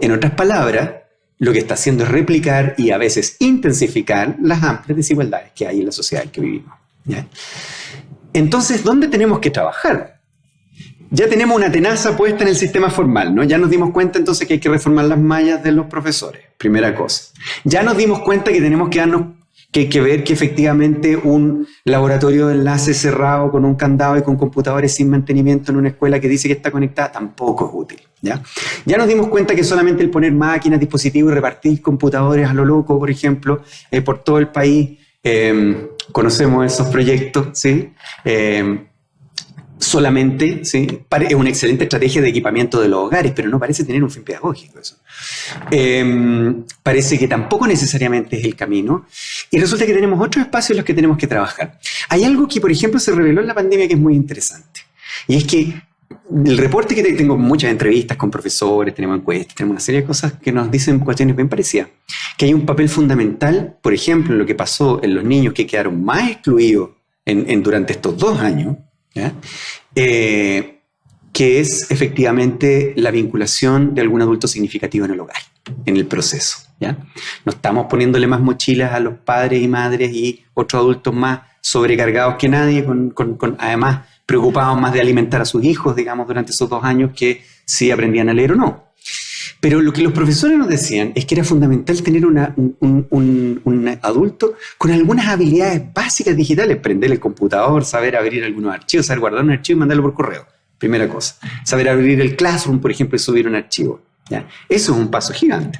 Speaker 3: En otras palabras, lo que está haciendo es replicar y a veces intensificar las amplias desigualdades que hay en la sociedad en que vivimos. Entonces, ¿dónde tenemos que trabajar? Ya tenemos una tenaza puesta en el sistema formal, ¿no? Ya nos dimos cuenta entonces que hay que reformar las mallas de los profesores, primera cosa. Ya nos dimos cuenta que tenemos que darnos que que ver que efectivamente un laboratorio de enlace cerrado con un candado y con computadores sin mantenimiento en una escuela que dice que está conectada tampoco es útil. ¿ya? ya nos dimos cuenta que solamente el poner máquinas, dispositivos y repartir computadores a lo loco, por ejemplo, eh, por todo el país, eh, conocemos esos proyectos, ¿sí? Eh, solamente, es una excelente estrategia de equipamiento de los hogares, pero no parece tener un fin pedagógico eso. Em, parece que tampoco necesariamente es el camino. Y resulta que tenemos otros espacios en los que tenemos que trabajar. Hay algo que, por ejemplo, se reveló en la pandemia que es muy interesante. Y es que el reporte que tengo muchas entrevistas con profesores, tenemos encuestas, tenemos una serie de cosas que nos dicen cuestiones bien parecidas. Que hay un papel fundamental, por ejemplo, en lo que pasó en los niños que quedaron más excluidos durante estos dos años, eh, que es efectivamente la vinculación de algún adulto significativo en el hogar, en el proceso. ¿ya? No estamos poniéndole más mochilas a los padres y madres y otros adultos más sobrecargados que nadie, con, además preocupados más de alimentar a sus hijos, digamos, durante esos dos años que si aprendían a leer o no. Pero lo que los profesores nos decían es que era fundamental tener un, adulto con algunas habilidades básicas digitales, prender el computador, saber abrir algunos archivos, saber guardar un archivo y mandarlo por correo. Primera cosa. Saber abrir el Classroom, por ejemplo, y subir un archivo. Eso es un paso gigante.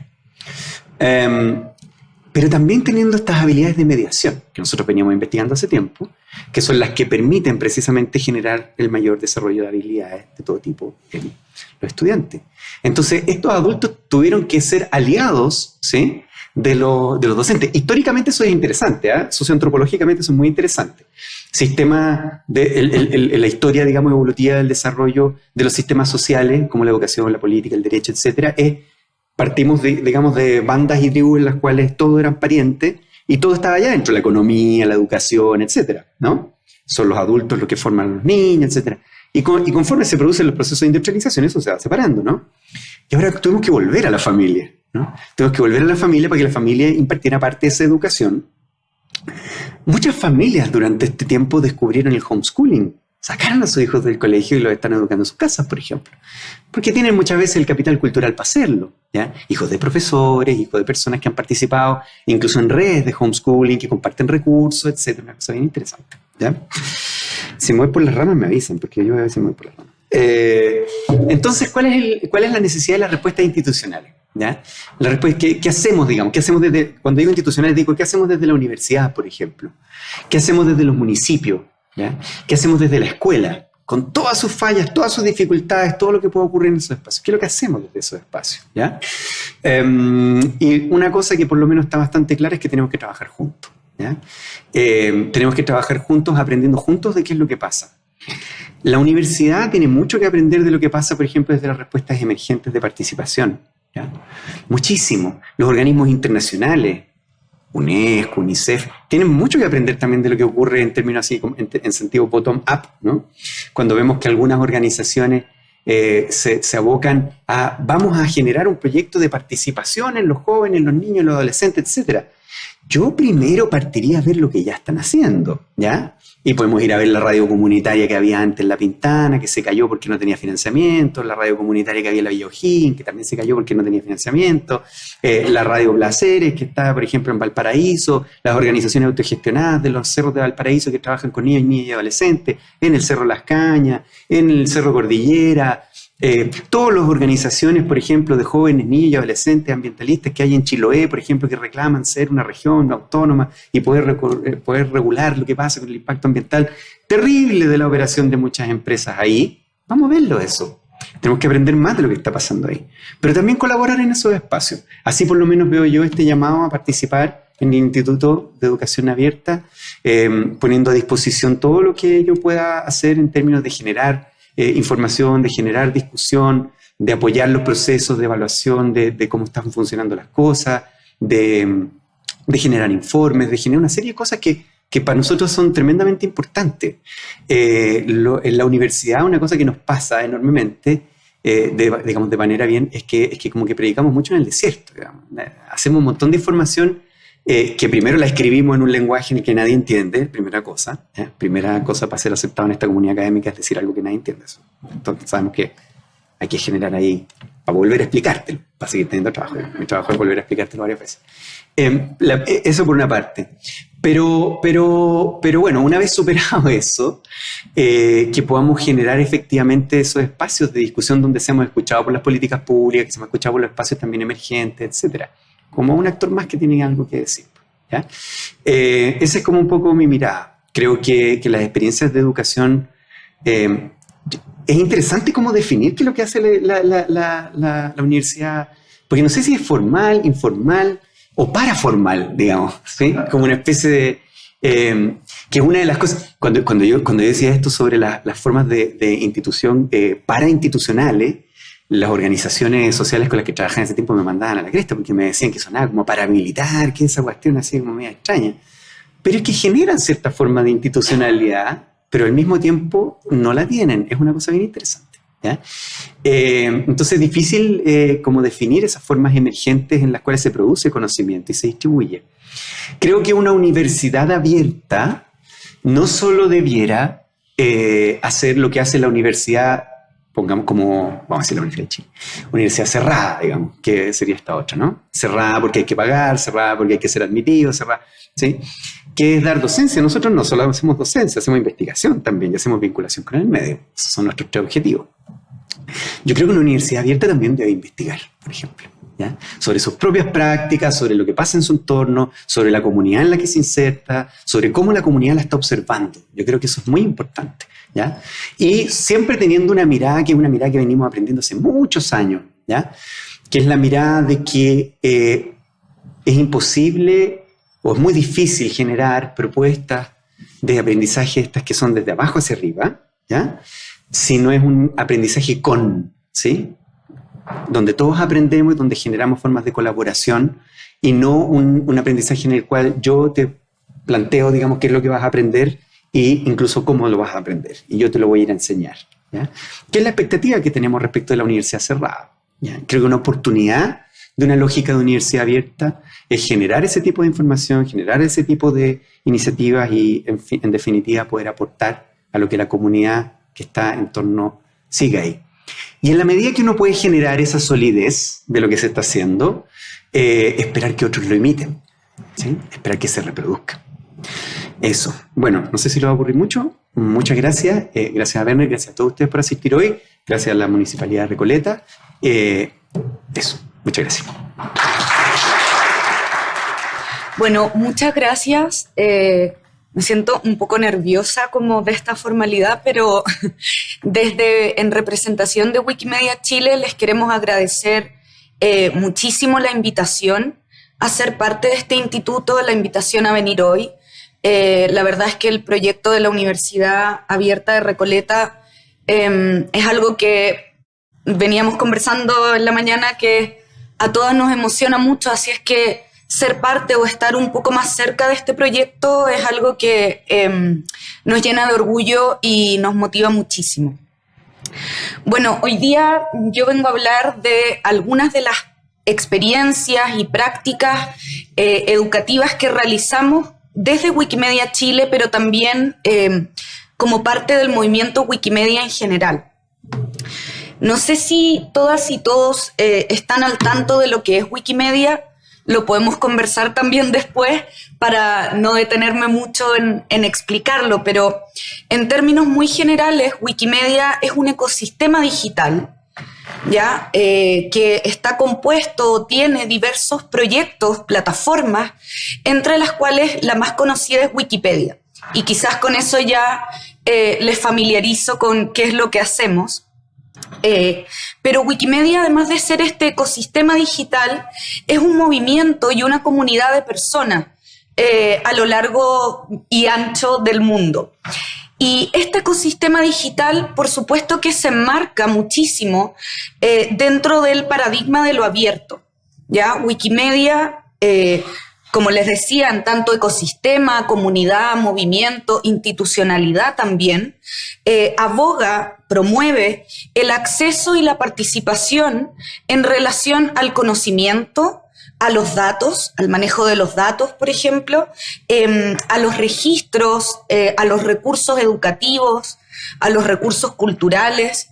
Speaker 3: Em, pero también teniendo estas habilidades de mediación, que nosotros veníamos investigando hace tiempo, que son las que permiten precisamente generar el mayor desarrollo de habilidades de todo tipo en los estudiantes. Entonces, estos adultos tuvieron que ser aliados ¿sí? de, los docentes. Históricamente eso es interesante, ¿eh? socioantropológicamente eso es muy interesante. Sistema de la historia, digamos, evolutiva del desarrollo de los sistemas sociales, como la educación, la política, el derecho, etcétera, es partimos, de, digamos, de bandas y tribus en las cuales todos eran parientes y todo estaba allá dentro, la economía, la educación, etcétera, ¿no? Son los adultos los que forman a los niños, etcétera. Y, conforme se producen los procesos de industrialización, eso se va separando, ¿no? Y ahora tuvimos que volver a la familia, ¿no? Tenemos que volver a la familia para que la familia impartiera parte de esa educación. Muchas familias durante este tiempo descubrieron el homeschooling, sacaron a sus hijos del colegio y los están educando en sus casas, por ejemplo. Porque tienen muchas veces el capital cultural para hacerlo. ¿ya? Hijos de profesores, hijos de personas que han participado incluso en redes de homeschooling, que comparten recursos, etc. Una cosa bien interesante. Si me voy por las ramas me avisan, porque yo a veces me voy por las ramas. Eh, entonces, ¿cuál es, el, ¿cuál es la necesidad de las respuestas institucionales? La respuesta, ¿qué, ¿qué, hacemos, digamos? ¿Qué hacemos desde, cuando digo institucionales, digo, ¿qué hacemos desde la universidad, por ejemplo? ¿Qué hacemos desde los municipios? ¿Qué hacemos desde la escuela? con todas sus fallas, todas sus dificultades, todo lo que puede ocurrir en esos espacios. ¿Qué es lo que hacemos desde esos espacios? Em, y una cosa que por lo menos está bastante clara es que tenemos que trabajar juntos. ¿Ya? Em, tenemos que trabajar juntos, aprendiendo juntos de qué es lo que pasa. La universidad tiene mucho que aprender de lo que pasa, por ejemplo, desde las respuestas emergentes de participación. Muchísimo. Los organismos internacionales, UNESCO, UNICEF, tienen mucho que aprender también de lo que ocurre en términos así, en, sentido bottom-up, ¿no? Cuando vemos que algunas organizaciones eh, se, se, abocan a, vamos a generar un proyecto de participación en los jóvenes, en los niños, en los adolescentes, etc. Yo primero partiría a ver lo que ya están haciendo, ¿ya? Y podemos ir a ver la radio comunitaria que había antes en La Pintana, que se cayó porque no tenía financiamiento, la radio comunitaria que había en La Villa que también se cayó porque no tenía financiamiento, eh, la radio Placeres, que está, por ejemplo, en Valparaíso, las organizaciones autogestionadas de los cerros de Valparaíso que trabajan con niños, niñas y adolescentes, en el Cerro Las Cañas, en el Cerro Cordillera, eh, todas las organizaciones, por ejemplo, de jóvenes, niños adolescentes ambientalistas que hay en Chiloé, por ejemplo, que reclaman ser una región autónoma y poder, eh, poder regular lo que pasa con el impacto ambiental terrible de la operación de muchas empresas ahí, vamos a verlo eso. Tenemos que aprender más de lo que está pasando ahí. Pero también colaborar en esos espacios. Así por lo menos veo yo este llamado a participar en el Instituto de Educación Abierta, eh, poniendo a disposición todo lo que yo pueda hacer en términos de generar eh, información, de generar discusión, de apoyar los procesos de evaluación de, cómo están funcionando las cosas, de, generar informes, de generar una serie de cosas que, para nosotros son tremendamente importantes. Eh, en la universidad una cosa que nos pasa enormemente, eh, de, digamos de manera bien, es que, es que como que predicamos mucho en el desierto. Hacemos un montón de información eh, que primero la escribimos en un lenguaje en el que nadie entiende, primera cosa. ¿eh? Primera cosa para ser aceptado en esta comunidad académica es decir algo que nadie entiende. Eso. Entonces sabemos que hay que generar ahí, para volver a explicártelo, para seguir teniendo trabajo. Mi trabajo es volver a explicártelo varias veces. Em, e, eso por una parte. Pero, pero, pero bueno, una vez superado eso, eh, que podamos generar efectivamente esos espacios de discusión donde seamos escuchados por las políticas públicas, que seamos escuchados por los espacios también emergentes, etcétera como un actor más que tiene algo que decir. ¿ya? Eh, esa es como un poco mi mirada. Creo que, que las experiencias de educación... Eh, es interesante cómo definir qué es lo que hace la, la, la, la, universidad, porque no sé si es formal, informal o paraformal, digamos, ¿sí? como una especie de... Eh, que es una de las cosas, cuando, cuando, yo, cuando yo decía esto sobre las formas de, de institución eh, parainstitucionales, las organizaciones sociales con las que trabajaba en ese tiempo me mandaban a la cresta porque me decían que sonaba como paramilitar, que esa cuestión así como media extraña. Pero es que generan cierta forma de institucionalidad, pero al mismo tiempo no la tienen. Es una cosa bien interesante. Eh, entonces es difícil eh, como definir esas formas emergentes en las cuales se produce conocimiento y se distribuye. Creo que una universidad abierta no solo debiera eh, hacer lo que hace la universidad pongamos como, vamos a decir la Universidad cerrada, digamos, que sería esta otra, ¿no? Cerrada porque hay que pagar, cerrada porque hay que ser admitido, cerrada, ¿sí? ¿Qué es dar docencia? Nosotros no solo hacemos docencia, hacemos investigación también y hacemos vinculación con el medio. Esos son nuestros tres objetivos. Yo creo que una universidad abierta también debe investigar, por ejemplo. Sobre sus propias prácticas, sobre lo que pasa en su entorno, sobre la comunidad en la que se inserta, sobre cómo la comunidad la está observando. Yo creo que eso es muy importante. ¿ya? Y siempre teniendo una mirada que es una mirada que venimos aprendiendo hace muchos años, ¿ya? Que es la mirada de que eh, es imposible o es muy difícil generar propuestas de aprendizaje estas que son desde abajo hacia arriba, ¿ya? Si no es un aprendizaje con, ¿sí? Donde todos aprendemos y donde generamos formas de colaboración y no un, aprendizaje en el cual yo te planteo, digamos, qué es lo que vas a aprender e incluso cómo lo vas a aprender. Y yo te lo voy a ir a enseñar. ¿ya? ¿Qué es la expectativa que tenemos respecto de la universidad cerrada? ¿ya? Creo que una oportunidad de una lógica de universidad abierta es generar ese tipo de información, generar ese tipo de iniciativas y, en, en definitiva, poder aportar a lo que la comunidad que está en torno siga ahí. Y en la medida que uno puede generar esa solidez de lo que se está haciendo, eh, esperar que otros lo imiten, ¿sí? esperar que se reproduzca. Eso. Bueno, no sé si lo va a mucho. Muchas gracias. Eh, gracias a Werner, gracias a todos ustedes por asistir hoy. Gracias a la Municipalidad de Recoleta. Eh, eso. Muchas gracias.
Speaker 4: Bueno, muchas gracias. Me siento un poco nerviosa como de esta formalidad, pero desde en representación de Wikimedia Chile les queremos agradecer eh, muchísimo la invitación a ser parte de este instituto, la invitación a venir hoy. Eh, la verdad es que el proyecto de la Universidad Abierta de Recoleta em, es algo que veníamos conversando en la mañana que a todas nos emociona mucho, así es que ser parte o estar un poco más cerca de este proyecto es algo que em, nos llena de orgullo y nos motiva muchísimo. Bueno, hoy día yo vengo a hablar de algunas de las experiencias y prácticas eh, educativas que realizamos desde Wikimedia Chile, pero también em, como parte del movimiento Wikimedia en general. No sé si todas y todos eh, están al tanto de lo que es Wikimedia, lo podemos conversar también después para no detenerme mucho en, explicarlo, pero en términos muy generales, Wikimedia es un ecosistema digital ¿ya? Eh, que está compuesto, tiene diversos proyectos, plataformas, entre las cuales la más conocida es Wikipedia. Y quizás con eso ya eh, les familiarizo con qué es lo que hacemos. Eh, pero Wikimedia, además de ser este ecosistema digital, es un movimiento y una comunidad de personas eh, a lo largo y ancho del mundo. Y este ecosistema digital, por supuesto que se enmarca muchísimo eh, dentro del paradigma de lo abierto. ¿ya? Wikimedia como les decía, en tanto ecosistema, comunidad, movimiento, institucionalidad también, eh, aboga, promueve el acceso y la participación en relación al conocimiento, a los datos, al manejo de los datos, por ejemplo, em, a los registros, eh, a los recursos educativos, a los recursos culturales,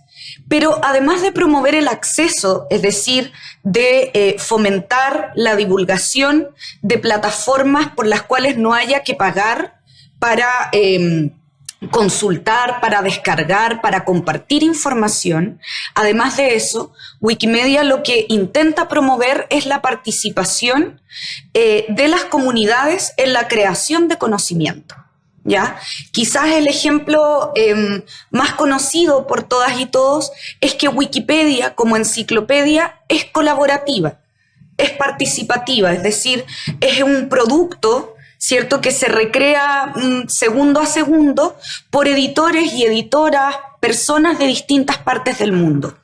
Speaker 4: pero además de promover el acceso, es decir, de eh, fomentar la divulgación de plataformas por las cuales no haya que pagar para em, consultar, para descargar, para compartir información. Además de eso, Wikimedia lo que intenta promover es la participación eh, de las comunidades en la creación de conocimiento. ¿ya? Quizás el ejemplo em, más conocido por todas y todos es que Wikipedia como enciclopedia es colaborativa, es participativa, es decir, es un producto, ¿cierto?, que se recrea mm, segundo a segundo por editores y editoras, personas de distintas partes del mundo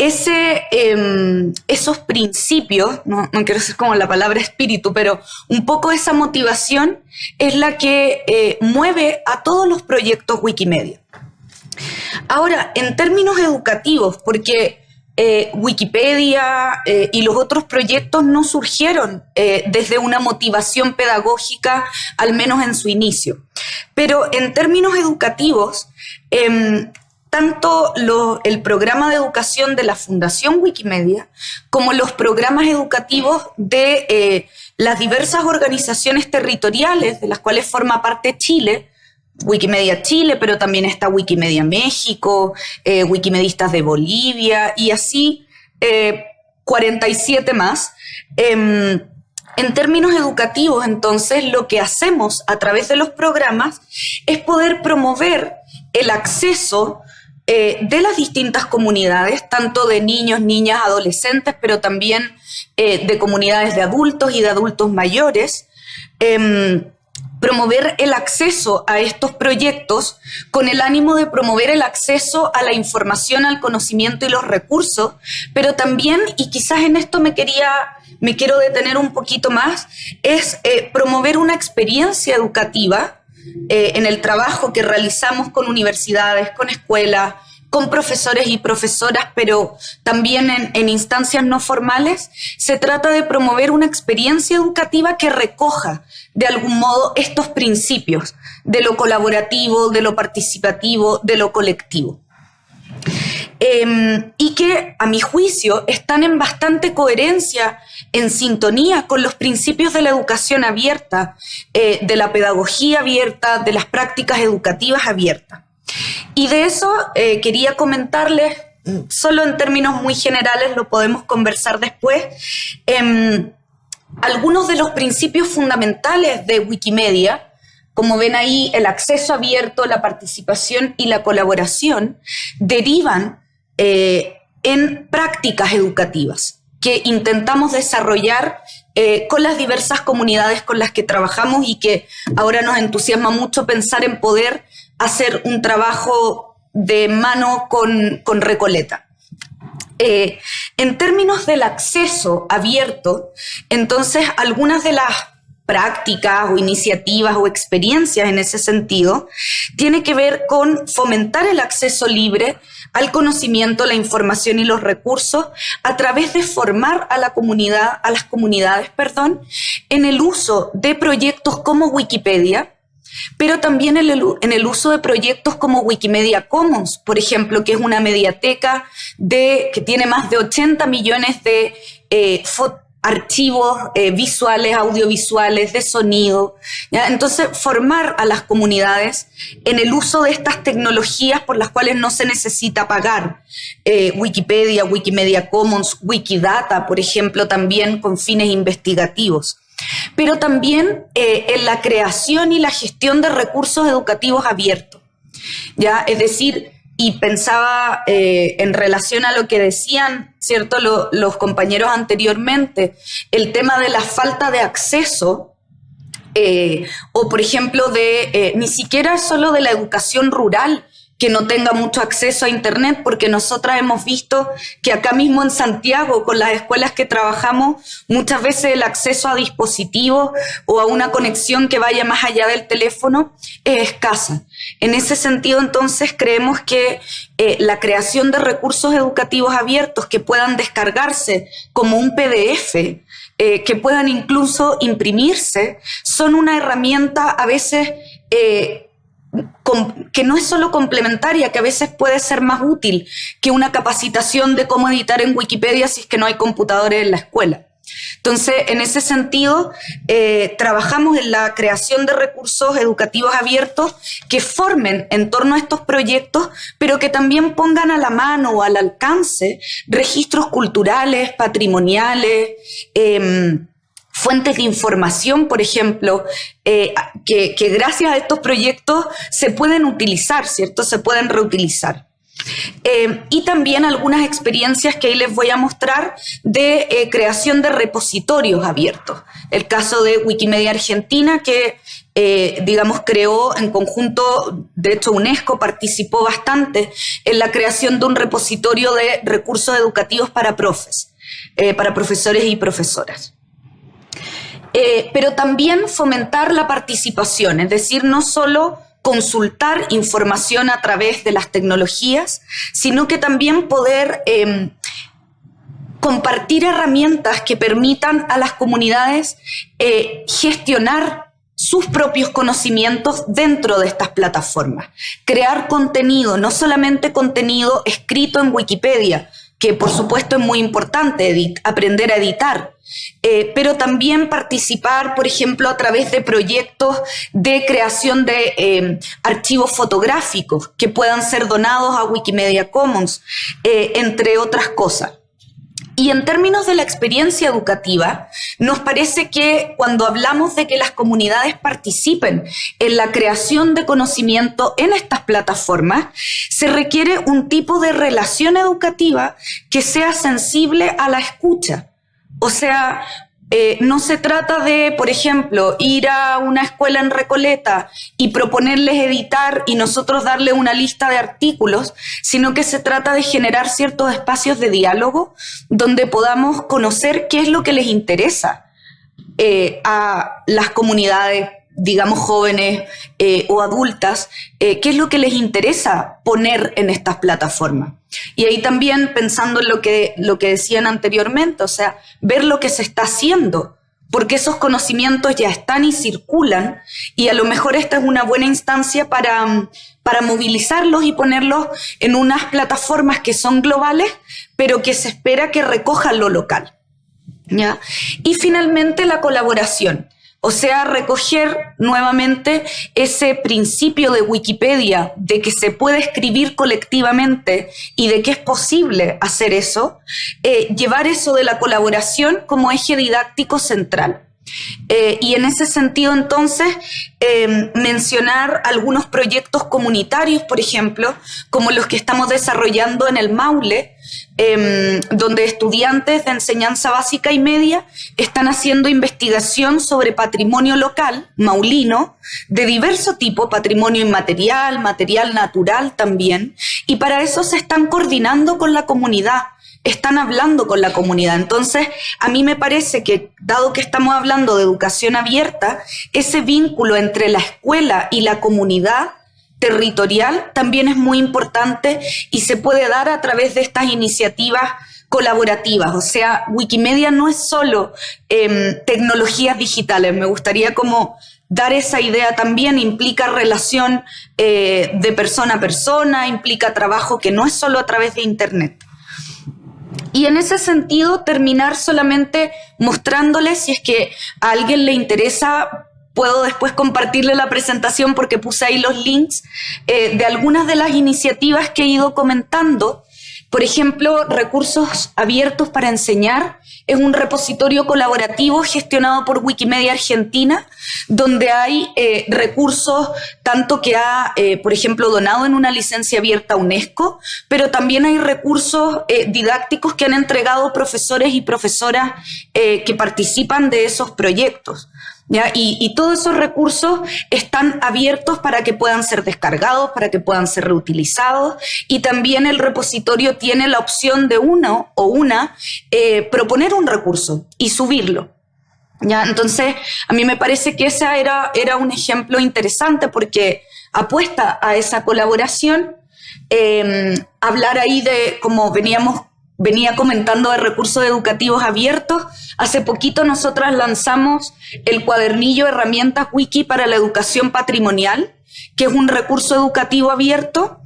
Speaker 4: ese, em, esos principios, no, quiero decir como la palabra espíritu, pero un poco esa motivación es la que eh, mueve a todos los proyectos Wikimedia. Ahora, en términos educativos, porque eh, Wikipedia eh, y los otros proyectos no surgieron desde una motivación pedagógica, al menos en su inicio. Pero en términos educativos, em, tanto el programa de educación de la Fundación Wikimedia como los programas educativos de eh, las diversas organizaciones territoriales de las cuales forma parte Chile, Wikimedia Chile, pero también está Wikimedia México, eh, Wikimedistas de Bolivia y así 47 eh, más. Em, en términos educativos, entonces, lo que hacemos a través de los programas es poder promover el acceso eh, de las distintas comunidades, tanto de niños, niñas, adolescentes, pero también de comunidades de adultos y de adultos mayores, em, promover el acceso a estos proyectos con el ánimo de promover el acceso a la información, al conocimiento y los recursos, pero también, y quizás en esto me quería, me quiero detener un poquito más, es eh, promover una experiencia educativa eh, en el trabajo que realizamos con universidades, con escuelas, con profesores y profesoras, pero también en, instancias no formales, se trata de promover una experiencia educativa que recoja de algún modo estos principios de lo colaborativo, de lo participativo, de lo colectivo. Em, y que, a mi juicio, están en bastante coherencia, en sintonía con los principios de la educación abierta, eh, de la pedagogía abierta, de las prácticas educativas abiertas. Y de eso eh, quería comentarles, solo en términos muy generales, lo podemos conversar después, em, algunos de los principios fundamentales de Wikimedia, como ven ahí, el acceso abierto, la participación y la colaboración derivan eh, en prácticas educativas que intentamos desarrollar eh, con las diversas comunidades con las que trabajamos y que ahora nos entusiasma mucho pensar en poder hacer un trabajo de mano con, Recoleta. Eh, en términos del acceso abierto, entonces algunas de las prácticas o iniciativas o experiencias en ese sentido tiene que ver con fomentar el acceso libre al conocimiento, la información y los recursos a través de formar a la comunidad, a las comunidades, perdón, en el uso de proyectos como Wikipedia, pero también en el, uso de proyectos como Wikimedia Commons, por ejemplo, que es una mediateca de, que tiene más de 80 millones de eh, archivos eh, visuales, audiovisuales, de sonido. Entonces, formar a las comunidades en el uso de estas tecnologías por las cuales no se necesita pagar. Eh, Wikipedia, Wikimedia Commons, Wikidata, por ejemplo, también con fines investigativos. Pero también eh, en la creación y la gestión de recursos educativos abiertos. ¿ya? Es decir, y pensaba eh, en relación a lo que decían, ¿cierto?, los compañeros anteriormente, el tema de la falta de acceso, eh, o por ejemplo, de ni siquiera solo de la educación rural, que no tenga mucho acceso a Internet, porque nosotras hemos visto que acá mismo en Santiago, con las escuelas que trabajamos, muchas veces el acceso a dispositivos o a una conexión que vaya más allá del teléfono es escasa. En ese sentido, entonces, creemos que eh, la creación de recursos educativos abiertos que puedan descargarse como un PDF, eh, que puedan incluso imprimirse, son una herramienta a veces... Eh, que no es solo complementaria, que a veces puede ser más útil que una capacitación de cómo editar en Wikipedia si es que no hay computadores en la escuela. Entonces, en ese sentido, eh, trabajamos en la creación de recursos educativos abiertos que formen en torno a estos proyectos, pero que también pongan a la mano o al alcance registros culturales, patrimoniales, em, fuentes de información, por ejemplo, eh, que, gracias a estos proyectos se pueden utilizar, ¿cierto? Se pueden reutilizar. Eh, y también algunas experiencias que ahí les voy a mostrar de eh, creación de repositorios abiertos. El caso de Wikimedia Argentina, que digamos creó en conjunto, de hecho UNESCO participó bastante en la creación de un repositorio de recursos educativos para profes, para profesores y profesoras. Eh, pero también fomentar la participación, es decir, no solo consultar información a través de las tecnologías, sino que también poder em, compartir herramientas que permitan a las comunidades eh, gestionar sus propios conocimientos dentro de estas plataformas. Crear contenido, no solamente contenido escrito en Wikipedia, que por supuesto es muy importante aprender a editar, eh, pero también participar, por ejemplo, a través de proyectos de creación de eh, archivos fotográficos que puedan ser donados a Wikimedia Commons, eh, entre otras cosas. Y en términos de la experiencia educativa, nos parece que cuando hablamos de que las comunidades participen en la creación de conocimiento en estas plataformas, se requiere un tipo de relación educativa que sea sensible a la escucha. O sea, eh, no se trata de, por ejemplo, ir a una escuela en Recoleta y proponerles editar y nosotros darle una lista de artículos, sino que se trata de generar ciertos espacios de diálogo donde podamos conocer qué es lo que les interesa eh, a las comunidades digamos, jóvenes eh, o adultas, qué es lo que les interesa poner en estas plataformas. Y ahí también pensando en lo que, lo que decían anteriormente, o sea, ver lo que se está haciendo, porque esos conocimientos ya están y circulan, y a lo mejor esta es una buena instancia para, para movilizarlos y ponerlos en unas plataformas que son globales, pero que se espera que recojan lo local. ¿ya? Y finalmente la colaboración. O sea, recoger nuevamente ese principio de Wikipedia de que se puede escribir colectivamente y de que es posible hacer eso, eh, llevar eso de la colaboración como eje didáctico central. Eh, y en ese sentido, entonces, em, mencionar algunos proyectos comunitarios, por ejemplo, como los que estamos desarrollando en el Maule, em, donde estudiantes de enseñanza básica y media están haciendo investigación sobre patrimonio local, maulino, de diverso tipo, patrimonio inmaterial, material natural también, y para eso se están coordinando con la comunidad están hablando con la comunidad. Entonces, a mí me parece que, dado que estamos hablando de educación abierta, ese vínculo entre la escuela y la comunidad territorial también es muy importante y se puede dar a través de estas iniciativas colaborativas. O sea, Wikimedia no es solo em, tecnologías digitales. Me gustaría como dar esa idea también implica relación eh, de persona a persona, implica trabajo que no es solo a través de Internet. Y en ese sentido, terminar solamente mostrándoles, si es que a alguien le interesa, puedo después compartirle la presentación porque puse ahí los links eh, de algunas de las iniciativas que he ido comentando por ejemplo, Recursos Abiertos para Enseñar es un repositorio colaborativo gestionado por Wikimedia Argentina, donde hay eh, recursos tanto que ha, eh, por ejemplo, donado en una licencia abierta UNESCO, pero también hay recursos didácticos que han entregado profesores y profesoras que participan de esos proyectos. Y, todos esos recursos están abiertos para que puedan ser descargados, para que puedan ser reutilizados y también el repositorio tiene la opción de uno o una eh, proponer un recurso y subirlo. ¿ya? Entonces, a mí me parece que ese era, era un ejemplo interesante porque apuesta a esa colaboración. Eh, hablar ahí de, como veníamos venía comentando de recursos educativos abiertos. Hace poquito nosotras lanzamos el cuadernillo Herramientas Wiki para la Educación Patrimonial, que es un recurso educativo abierto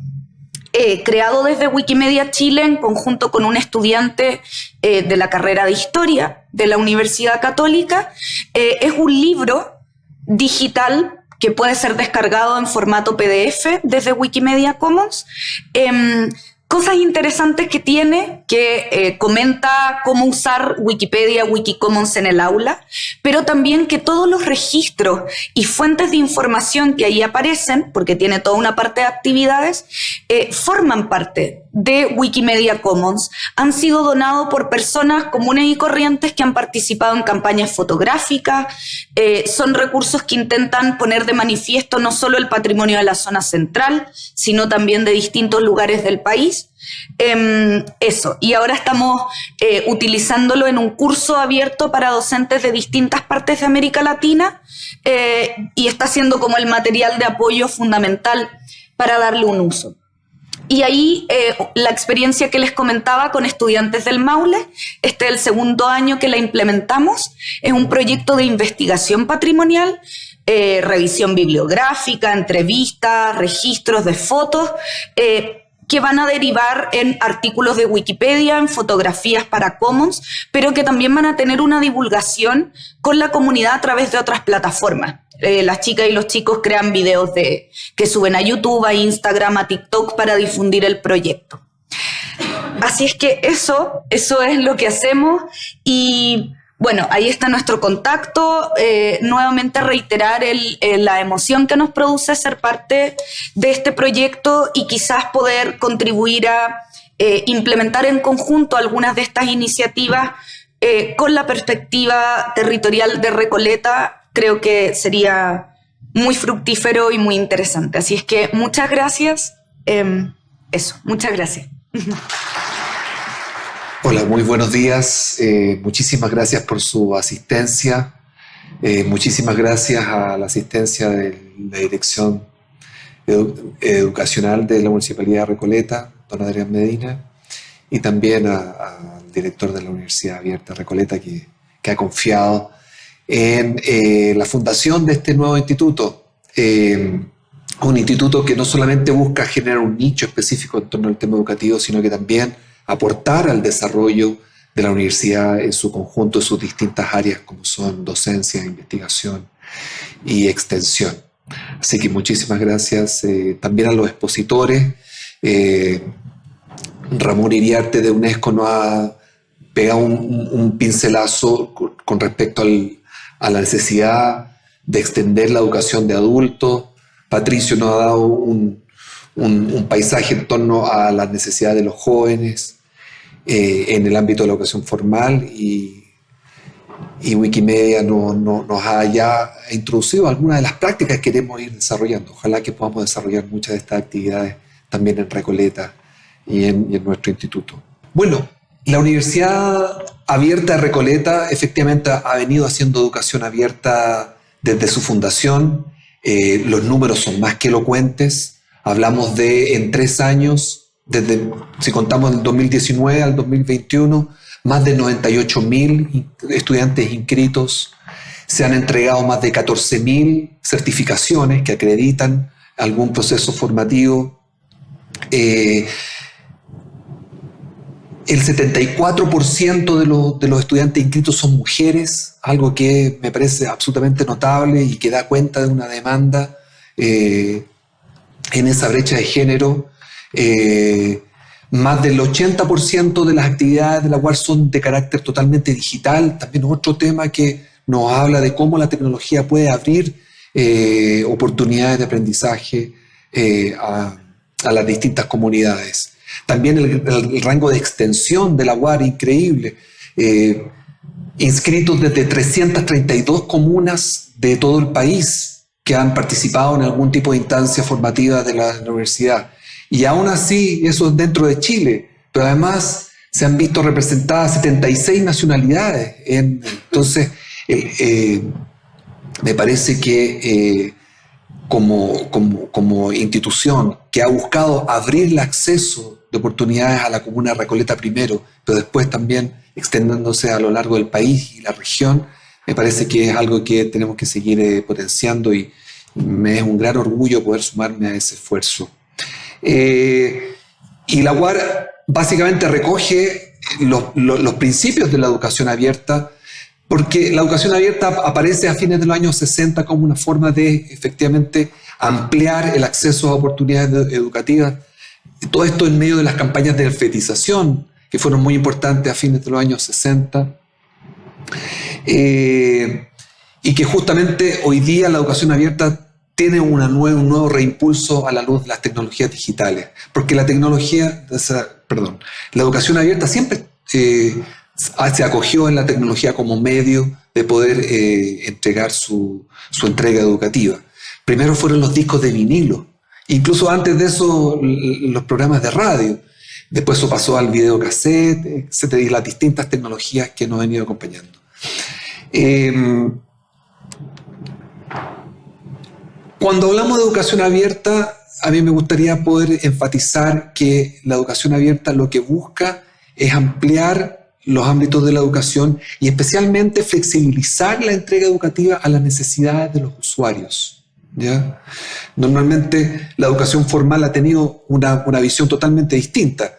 Speaker 4: eh, creado desde Wikimedia Chile en conjunto con un estudiante eh, de la carrera de Historia de la Universidad Católica. Eh, es un libro digital que puede ser descargado en formato PDF desde Wikimedia Commons em, cosas interesantes que tiene, que eh, comenta cómo usar Wikipedia, Wikicommons en el aula, pero también que todos los registros y fuentes de información que ahí aparecen, porque tiene toda una parte de actividades, eh, forman parte de Wikimedia Commons. Han sido donados por personas comunes y corrientes que han participado en campañas fotográficas. Eh, son recursos que intentan poner de manifiesto no solo el patrimonio de la zona central, sino también de distintos lugares del país Em, eso, y ahora estamos eh, utilizándolo en un curso abierto para docentes de distintas partes de América Latina eh, y está siendo como el material de apoyo fundamental para darle un uso. Y ahí eh, la experiencia que les comentaba con estudiantes del Maule, este es el segundo año que la implementamos, es un proyecto de investigación patrimonial revisión bibliográfica, entrevistas, registros de fotos, que van a derivar en artículos de Wikipedia, en fotografías para Commons, pero que también van a tener una divulgación con la comunidad a través de otras plataformas. Eh, las chicas y los chicos crean videos de, que suben a YouTube, a Instagram, a TikTok para difundir el proyecto. Así es que eso, eso es lo que hacemos y bueno, ahí está nuestro contacto. Eh, nuevamente reiterar la emoción que nos produce ser parte de este proyecto y quizás poder contribuir a eh, implementar en conjunto algunas de estas iniciativas eh, con la perspectiva territorial de Recoleta. Creo que sería muy fructífero y muy interesante. Así es que muchas gracias. Em, eso, muchas gracias.
Speaker 5: Hola, muy buenos días. Eh, muchísimas gracias por su asistencia. Eh, muchísimas gracias a la asistencia de la Dirección Educacional de la Municipalidad de Recoleta, don Adrián Medina, y también al director de la Universidad Abierta Recoleta, que, ha confiado en eh, la fundación de este nuevo instituto. un instituto que no solamente busca generar un nicho específico en torno al tema educativo, sino que también aportar al desarrollo de la universidad en su conjunto, en sus distintas áreas como son docencia, investigación y extensión. Así que muchísimas gracias eh, también a los expositores. Eh, Ramón Iriarte de UNESCO nos ha pegado un, pincelazo con respecto al, a la necesidad de extender la educación de adultos. Patricio nos ha dado un, paisaje en torno a las necesidades de los jóvenes eh, en el ámbito de la educación formal y, Wikimedia nos ha ya introducido algunas de las prácticas que queremos ir desarrollando. Ojalá que podamos desarrollar muchas de estas actividades también en Recoleta y y en nuestro instituto. Bueno, la Universidad Abierta Recoleta efectivamente ha venido haciendo educación abierta desde su fundación. Eh, los números son más que elocuentes. Hablamos de en tres años, desde, si contamos del 2019 al 2021, más de 98 mil estudiantes inscritos. Se han entregado más de 14 mil certificaciones que acreditan algún proceso formativo. Eh, el 74% de, de, los estudiantes inscritos son mujeres, algo que me parece absolutamente notable y que da cuenta de una demanda eh, en esa brecha de género. Eh, más del 80% de las actividades de la UAR son de carácter totalmente digital. También otro tema que nos habla de cómo la tecnología puede abrir eh, oportunidades de aprendizaje a las distintas comunidades. También el, rango de extensión de la UAR, increíble. Eh, inscritos desde 332 comunas de todo el país que han participado en algún tipo de instancia formativa de la, universidad. Y aún así, eso es dentro de Chile, pero además se han visto representadas 76 nacionalidades. entonces, eh, eh, me parece que como, como, como, institución que ha buscado abrir el acceso de oportunidades a la comuna Recoleta primero, pero después también extendiéndose a lo largo del país y la región, me parece que es algo que tenemos que seguir eh, potenciando y me es un gran orgullo poder sumarme a ese esfuerzo. Eh, y la UAR básicamente recoge los, los, principios de la educación abierta, porque la educación abierta aparece a fines de los años 60 como una forma de efectivamente ampliar el acceso a oportunidades educativas todo esto en medio de las campañas de alfabetización, que fueron muy importantes a fines de los años 60. Eh, y que justamente hoy día la educación abierta tiene un nuevo reimpulso a la luz de las tecnologías digitales. Porque la tecnología, perdón, la educación abierta siempre eh, se acogió en la tecnología como medio de poder eh, entregar su, su entrega educativa. Primero fueron los discos de vinilo, Incluso antes de eso, los programas de radio. Después eso pasó al videocassette, etcétera, y las distintas tecnologías que nos han venido acompañando. Em, cuando hablamos de educación abierta, a mí me gustaría poder enfatizar que la educación abierta lo que busca es ampliar los ámbitos de la educación y especialmente flexibilizar la entrega educativa a las necesidades de los usuarios. ¿Ya? Normalmente la educación formal ha tenido una, visión totalmente distinta.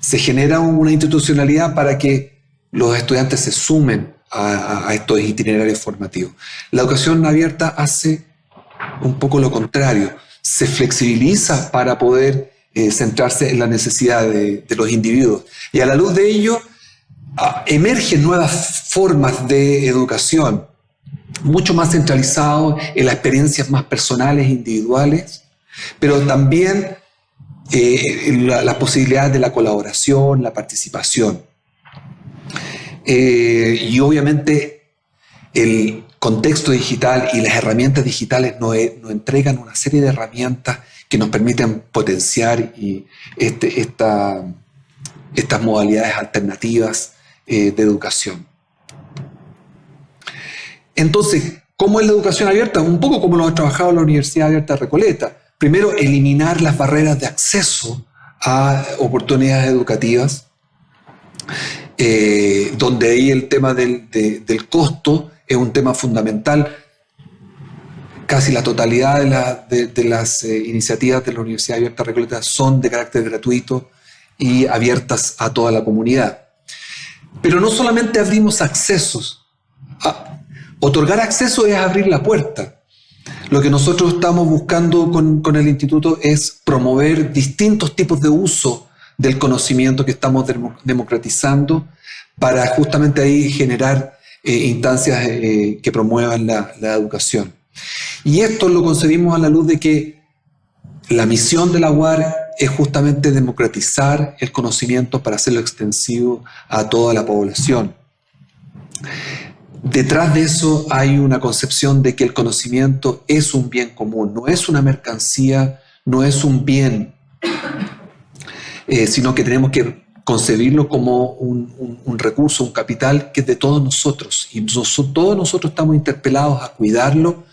Speaker 5: Se genera una institucionalidad para que los estudiantes se sumen a, estos itinerarios formativos. La educación abierta hace un poco lo contrario, se flexibiliza para poder eh, centrarse en la necesidad de, de, los individuos. Y a la luz de ello, ah, emergen nuevas formas de educación, mucho más centralizado en las experiencias más personales, individuales, pero también eh, las posibilidades de la colaboración, la participación. Eh, y obviamente el contexto digital y las herramientas digitales nos, entregan una serie de herramientas que nos permiten potenciar y este, estas modalidades alternativas eh, de educación. Entonces, ¿cómo es la educación abierta? Un poco como lo ha trabajado la Universidad Abierta Recoleta. Primero, eliminar las barreras de acceso a oportunidades educativas, eh, donde ahí el tema del, costo es un tema fundamental. Casi la totalidad de, las eh, iniciativas de la Universidad Abierta Recoleta son de carácter gratuito y abiertas a toda la comunidad. Pero no solamente abrimos accesos, a, Otorgar acceso es abrir la puerta. Lo que nosotros estamos buscando con, el instituto es promover distintos tipos de uso del conocimiento que estamos democratizando para justamente ahí generar eh, instancias eh, que promuevan la, la educación. Y esto lo concebimos a la luz de que la misión de la UAR es justamente democratizar el conocimiento para hacerlo extensivo a toda la población. Detrás de eso hay una concepción de que el conocimiento es un bien común, no es una mercancía, no es un bien, eh, sino que tenemos que concebirlo como un, recurso, un capital que es de todos nosotros. Y todos nosotros estamos interpelados a cuidarlo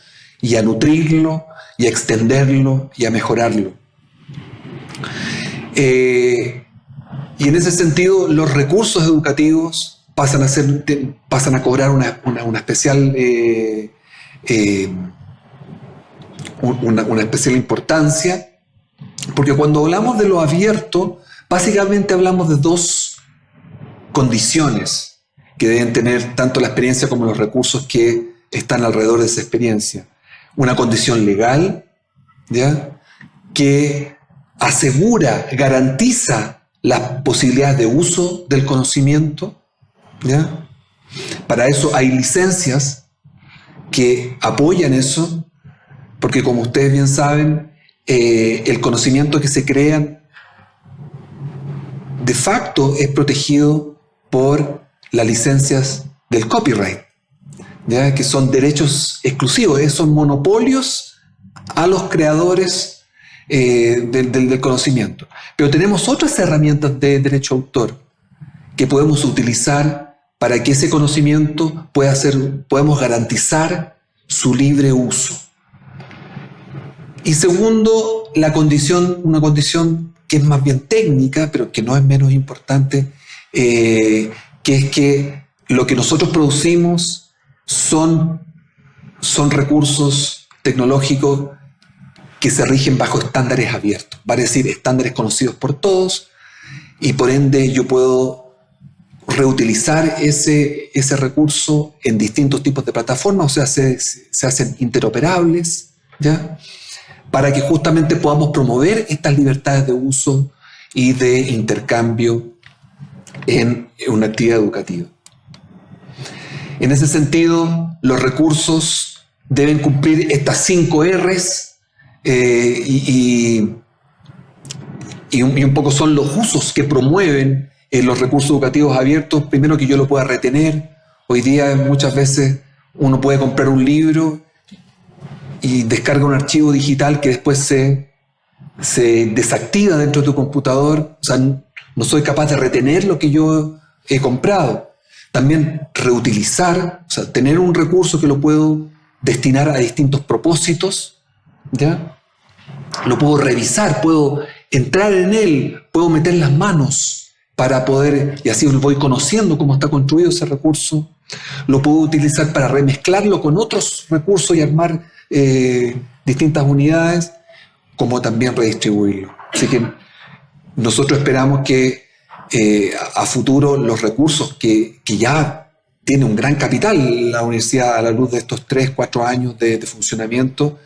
Speaker 5: y a nutrirlo y a extenderlo y a mejorarlo. Eh, y en ese sentido, los recursos educativos pasan a, ser, pasan a cobrar una, especial, eh, eh, una, especial importancia, porque cuando hablamos de lo abierto, básicamente hablamos de dos condiciones que deben tener tanto la experiencia como los recursos que están alrededor de esa experiencia. Una condición legal, ¿ya? que asegura, garantiza las posibilidades de uso del conocimiento. ¿Ya? Para eso hay licencias que apoyan eso, porque como ustedes bien saben, eh, el conocimiento que se crea de facto es protegido por las licencias del copyright, ¿ya? que son derechos exclusivos, son monopolios a los creadores eh, del, conocimiento. Pero tenemos otras herramientas de derecho autor que podemos utilizar para que ese conocimiento pueda ser, podemos garantizar su libre uso. Y segundo, la condición, una condición que es más bien técnica, pero que no es menos importante, eh, que es que lo que nosotros producimos son, son recursos tecnológicos que se rigen bajo estándares abiertos, va a decir estándares conocidos por todos y por ende yo puedo reutilizar ese, ese recurso en distintos tipos de plataformas, o sea, se, se hacen interoperables, ¿ya? Para que justamente podamos promover estas libertades de uso y de intercambio en una actividad educativa. En ese sentido, los recursos deben cumplir estas cinco R's eh, y, y, un, poco son los usos que promueven eh, los recursos educativos abiertos. Primero que yo lo pueda retener. Hoy día muchas veces uno puede comprar un libro y descarga un archivo digital que después se, se desactiva dentro de tu computador. O sea, no soy capaz de retener lo que yo he comprado. También reutilizar, o sea, tener un recurso que lo puedo destinar a distintos propósitos, ¿ya? lo puedo revisar, puedo entrar en él, puedo meter las manos para poder, y así voy conociendo cómo está construido ese recurso, lo puedo utilizar para remezclarlo con otros recursos y armar eh, distintas unidades, como también redistribuirlo. Así que nosotros esperamos que eh, a futuro los recursos que, ya tiene un gran capital la universidad a la luz de estos tres, cuatro años de, de funcionamiento,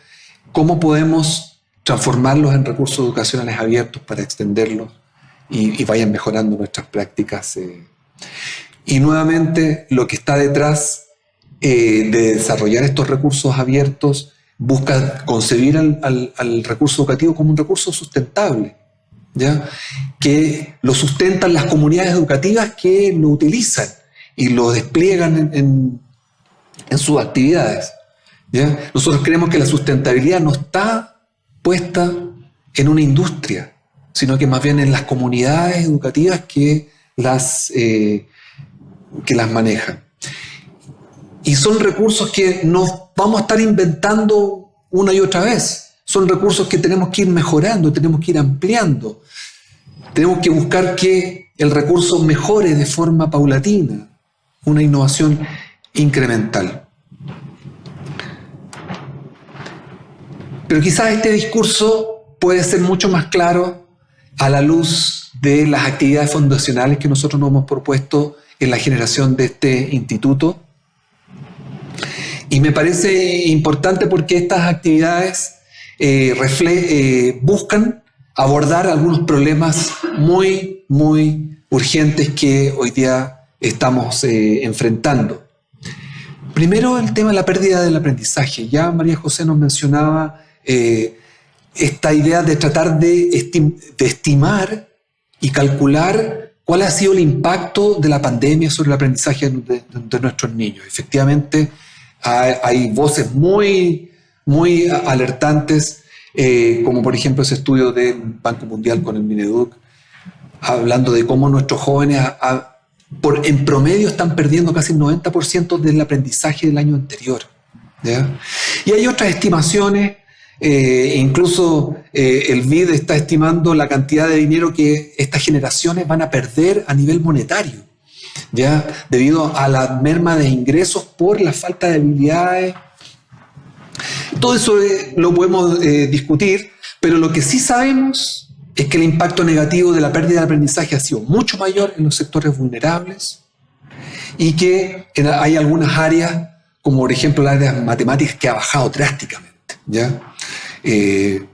Speaker 5: cómo podemos transformarlos en recursos educacionales abiertos para extenderlos y, vayan mejorando nuestras prácticas. Eh. Y nuevamente, lo que está detrás eh, de desarrollar estos recursos abiertos busca concebir al, recurso educativo como un recurso sustentable, ¿ya? que lo sustentan las comunidades educativas que lo utilizan y lo despliegan en, en sus actividades. ¿ya? Nosotros creemos que la sustentabilidad no está puesta en una industria, sino que más bien en las comunidades educativas que las, eh, que las manejan. Y son recursos que no vamos a estar inventando una y otra vez. Son recursos que tenemos que ir mejorando, tenemos que ir ampliando. Tenemos que buscar que el recurso mejore de forma paulatina, una innovación incremental. Pero quizás este discurso puede ser mucho más claro a la luz de las actividades fundacionales que nosotros nos hemos propuesto en la generación de este instituto. Y me parece importante porque estas actividades eh, eh, buscan abordar algunos problemas muy, muy urgentes que hoy día estamos eh, enfrentando. primero el tema de la pérdida del aprendizaje. Ya María José nos mencionaba esta idea de tratar de, estimar y calcular cuál ha sido el impacto de la pandemia sobre el aprendizaje de, nuestros niños. Efectivamente, hay, voces muy, muy alertantes, eh, como por ejemplo ese estudio del Banco Mundial con el Mineduc, hablando de cómo nuestros jóvenes por, en promedio están perdiendo casi el 90% del aprendizaje del año anterior. Y hay otras estimaciones, eh, incluso eh, el BID está estimando la cantidad de dinero que estas generaciones van a perder a nivel monetario, ¿ya? debido a la merma de ingresos por la falta de habilidades. Todo eso eh, lo podemos discutir, pero lo que sí sabemos es que el impacto negativo de la pérdida de aprendizaje ha sido mucho mayor en los sectores vulnerables y que hay algunas áreas, como por ejemplo las áreas matemáticas, que ha bajado drásticamente. ¿ya? Eh,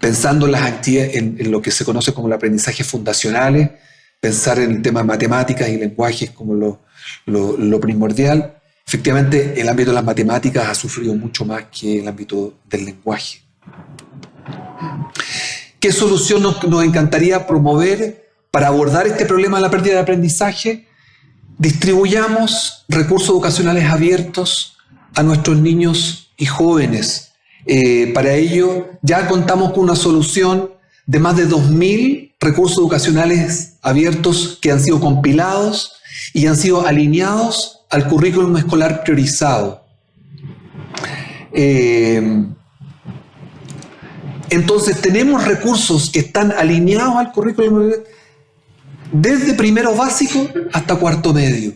Speaker 5: pensando en, las en, lo que se conoce como el aprendizaje fundacionales, pensar en el tema matemáticas y lenguajes como lo, lo primordial, efectivamente el ámbito de las matemáticas ha sufrido mucho más que el ámbito del lenguaje. ¿Qué solución nos, encantaría promover para abordar este problema de la pérdida de aprendizaje? Distribuyamos recursos educacionales abiertos a nuestros niños y jóvenes. Eh, para ello ya contamos con una solución de más de 2.000 recursos educacionales abiertos que han sido compilados y han sido alineados al currículum escolar priorizado. Eh, entonces tenemos recursos que están alineados al currículum desde primero básico hasta cuarto medio.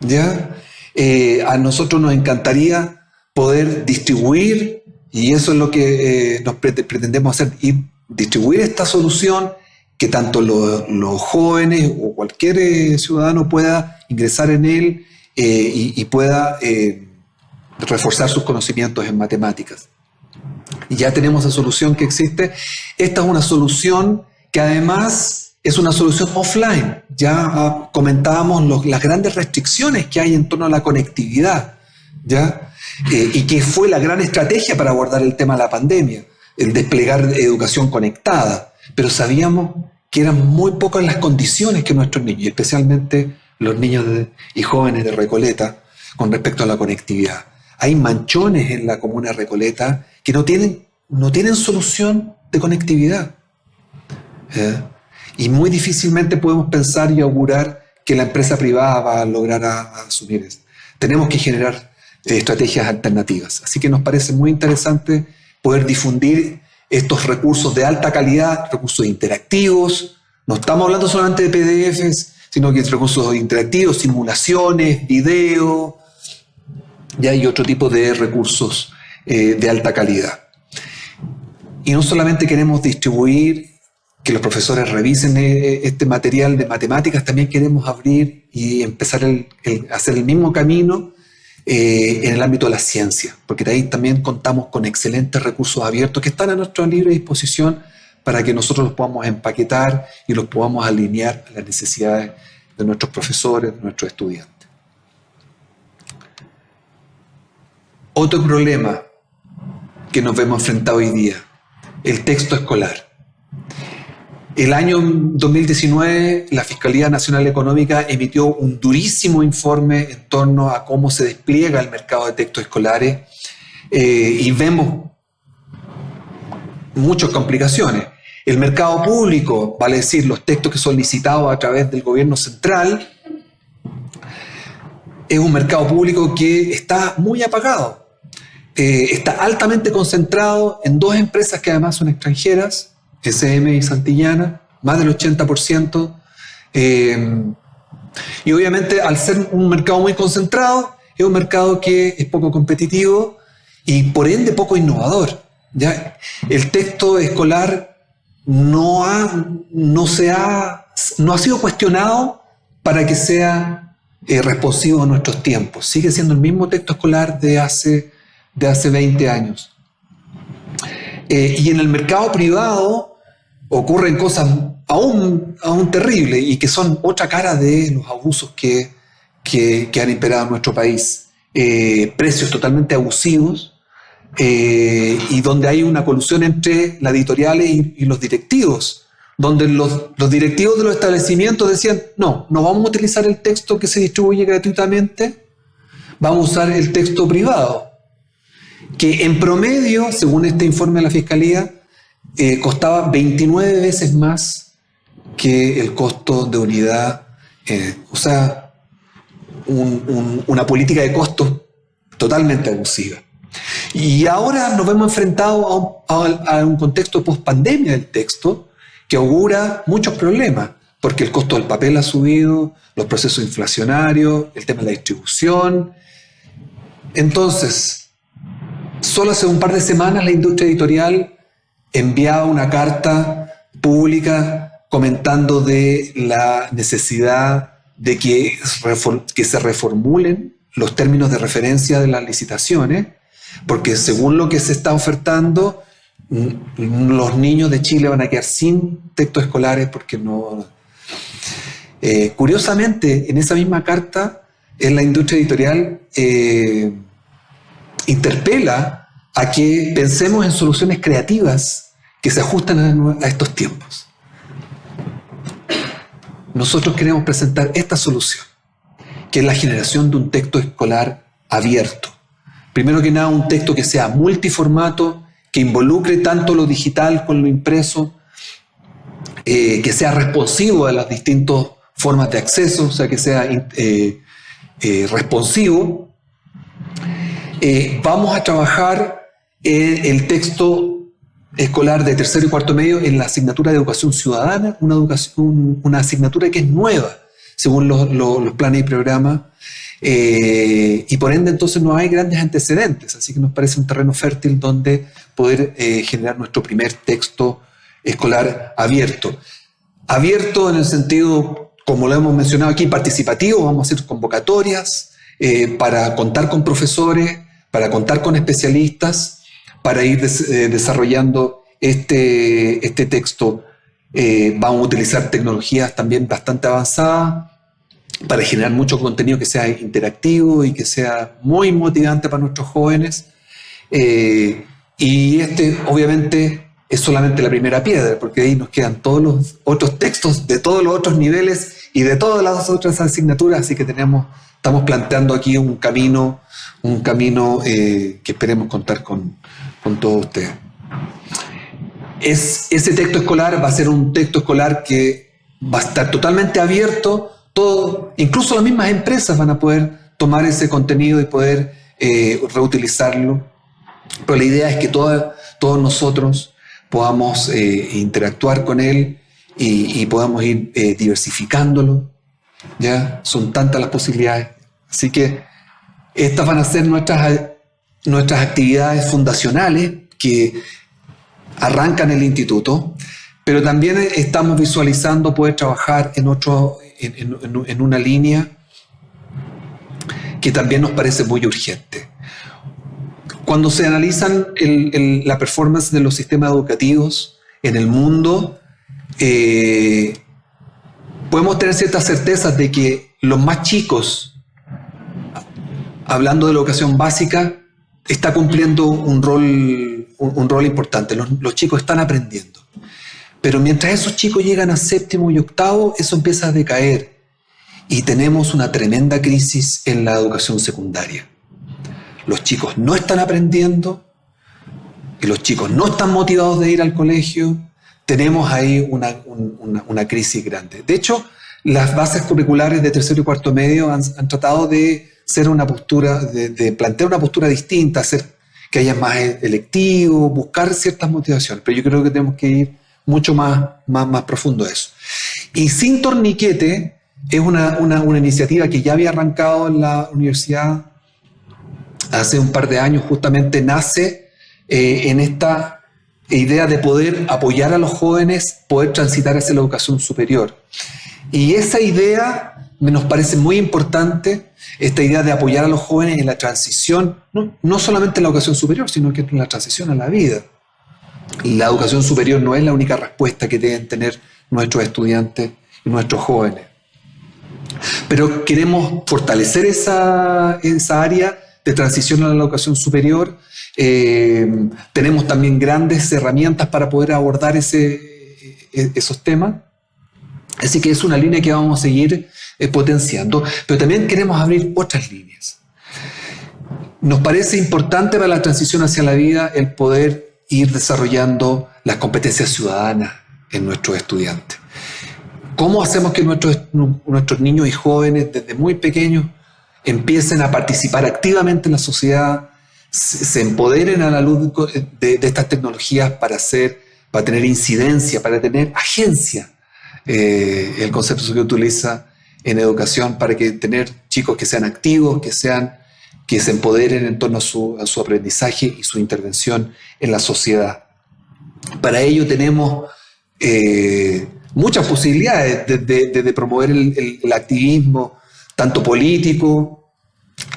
Speaker 5: ¿ya? Eh, a nosotros nos encantaría poder distribuir, y eso es lo que eh, nos pretendemos hacer, y distribuir esta solución que tanto los jóvenes o cualquier eh, ciudadano pueda ingresar en él y, pueda reforzar sus conocimientos en matemáticas y ya tenemos la solución que existe. Esta es una solución que además es una solución offline. Ya ah, comentábamos las grandes restricciones que hay en torno a la conectividad, ¿ya? Eh, y que fue la gran estrategia para abordar el tema de la pandemia, el desplegar educación conectada. Pero sabíamos que eran muy pocas las condiciones que nuestros niños, especialmente los niños y jóvenes de Recoleta, con respecto a la conectividad. Hay manchones en la comuna de Recoleta que no tienen, no tienen solución de conectividad. ¿Eh? Y muy difícilmente podemos pensar y augurar que la empresa privada va a lograr asumir eso. Tenemos que generar eh, estrategias alternativas. Así que nos parece muy interesante poder difundir estos recursos de alta calidad, recursos interactivos. No estamos hablando solamente de PDFs, sino que recursos interactivos, simulaciones, video, y hay otro tipo de recursos eh, de alta calidad. Y no solamente queremos distribuir, que los profesores revisen eh, este material de matemáticas, también queremos abrir y empezar a hacer el mismo camino eh, en el ámbito de la ciencia, porque de ahí también contamos con excelentes recursos abiertos que están a nuestra libre disposición para que nosotros los podamos empaquetar y los podamos alinear a las necesidades de nuestros profesores, de nuestros estudiantes. Otro problema que nos vemos enfrentados hoy día, el texto escolar. El año 2019, la Fiscalía Nacional Económica emitió un durísimo informe en torno a cómo se despliega el mercado de textos escolares eh, y vemos muchas complicaciones. El mercado público, vale decir, los textos que son licitados a través del gobierno central, es un mercado público que está muy apagado. Eh, está altamente concentrado en dos empresas que además son extranjeras, SM y Santillana, más del 80%. Eh, y obviamente al ser un mercado muy concentrado, es un mercado que es poco competitivo y por ende poco innovador. ¿ya? El texto escolar no ha, no, se ha, no ha sido cuestionado para que sea eh, responsivo a nuestros tiempos. Sigue siendo el mismo texto escolar de hace de hace 20 años. Eh, y en el mercado privado ocurren cosas aún, aún terribles y que son otra cara de los abusos que, que, han imperado en nuestro país. eh, precios totalmente abusivos eh, y donde hay una colusión entre la editorial y, los directivos, donde los, los, directivos de los establecimientos decían, no, no vamos a utilizar el texto que se distribuye gratuitamente, vamos a usar el texto privado, que en promedio, según este informe de la Fiscalía, eh, costaba 29 veces más que el costo de unidad, eh, o sea, una política de costos totalmente abusiva. Y ahora nos vemos enfrentados a un, contexto post-pandemia del texto que augura muchos problemas, porque el costo del papel ha subido, los procesos inflacionarios, el tema de la distribución. Entonces, solo hace un par de semanas la industria editorial enviaba una carta pública comentando de la necesidad de que, se reformulen los términos de referencia de las licitaciones, porque según lo que se está ofertando, mm, los niños de Chile van a quedar sin textos escolares porque no... Eh, curiosamente, en esa misma carta, en la industria editorial eh, interpela a que pensemos en soluciones creativas que se ajustan a, estos tiempos. Nosotros queremos presentar esta solución, que es la generación de un texto escolar abierto. Primero que nada, un texto que sea multiformato, que involucre tanto lo digital con lo impreso, eh, que sea responsivo a las distintas formas de acceso, o sea, que sea eh, eh, responsivo. vamos a trabajar el texto escolar de tercero y cuarto medio en la asignatura de educación ciudadana, una, educación, una asignatura que es nueva según los, planes y programas, eh, y por ende entonces no hay grandes antecedentes, así que nos parece un terreno fértil donde poder eh, generar nuestro primer texto escolar abierto. Abierto en el sentido, como lo hemos mencionado aquí, participativo, vamos a hacer convocatorias eh, para contar con profesores, para contar con especialistas, para ir eh, desarrollando este, este texto. Eh, vamos a utilizar tecnologías también bastante avanzadas para generar mucho contenido que sea interactivo y que sea muy motivante para nuestros jóvenes. Eh, y este, obviamente, es solamente la primera piedra, porque ahí nos quedan todos los otros textos de todos los otros niveles y de todas las otras asignaturas, así que tenemos estamos planteando aquí un camino, un camino que esperemos contar con, con todos ustedes. Es, ese texto escolar va a ser un texto escolar que va a estar totalmente abierto, todo, incluso las mismas empresas van a poder tomar ese contenido y poder eh, reutilizarlo. Pero la idea es que todos nosotros podamos eh, interactuar con él y, podamos ir diversificándolo, ¿ya? Son tantas las posibilidades. Así que estas van a ser nuestras, nuestras actividades fundacionales que arrancan el instituto, pero también estamos visualizando poder trabajar en, otro, en, una línea que también nos parece muy urgente. Cuando se analizan la performance de los sistemas educativos en el mundo, eh, podemos tener ciertas certezas de que los más chicos, hablando de la educación básica, está cumpliendo un rol, un, rol importante. Los, chicos están aprendiendo. Pero mientras esos chicos llegan a séptimo y octavo, eso empieza a decaer. Y tenemos una tremenda crisis en la educación secundaria. Los chicos no están aprendiendo, y los chicos no están motivados de ir al colegio, tenemos ahí una, crisis grande. De hecho, las bases curriculares de tercero y cuarto medio han, tratado de ser una postura, de, plantear una postura distinta, hacer que haya más electivo, buscar ciertas motivaciones, pero yo creo que tenemos que ir mucho más, más, más profundo a eso. Y sin torniquete es una, iniciativa que ya había arrancado en la universidad hace un par de años, justamente nace eh, en esta idea de poder apoyar a los jóvenes, poder transitar hacia la educación superior. Y esa idea nos parece muy importante, esta idea de apoyar a los jóvenes en la transición, no, solamente en la educación superior, sino que en la transición a la vida. La educación superior no es la única respuesta que deben tener nuestros estudiantes y nuestros jóvenes. Pero queremos fortalecer esa, esa área de transición a la educación superior. Eh, tenemos también grandes herramientas para poder abordar ese, e, esos temas. Así que es una línea que vamos a seguir eh, potenciando, pero también queremos abrir otras líneas. Nos parece importante para la transición hacia la vida el poder ir desarrollando las competencias ciudadanas en nuestros estudiantes. ¿Cómo hacemos que nuestros, nuestros niños y jóvenes desde muy pequeños empiecen a participar activamente en la sociedad, se, empoderen a la luz de, estas tecnologías para, hacer, para tener incidencia, para tener agencia? Eh, el concepto que utiliza en educación para que tener chicos que sean activos, que sean que se empoderen en torno a su, aprendizaje y su intervención en la sociedad. Para ello tenemos eh, muchas posibilidades de, promover el, activismo, tanto político,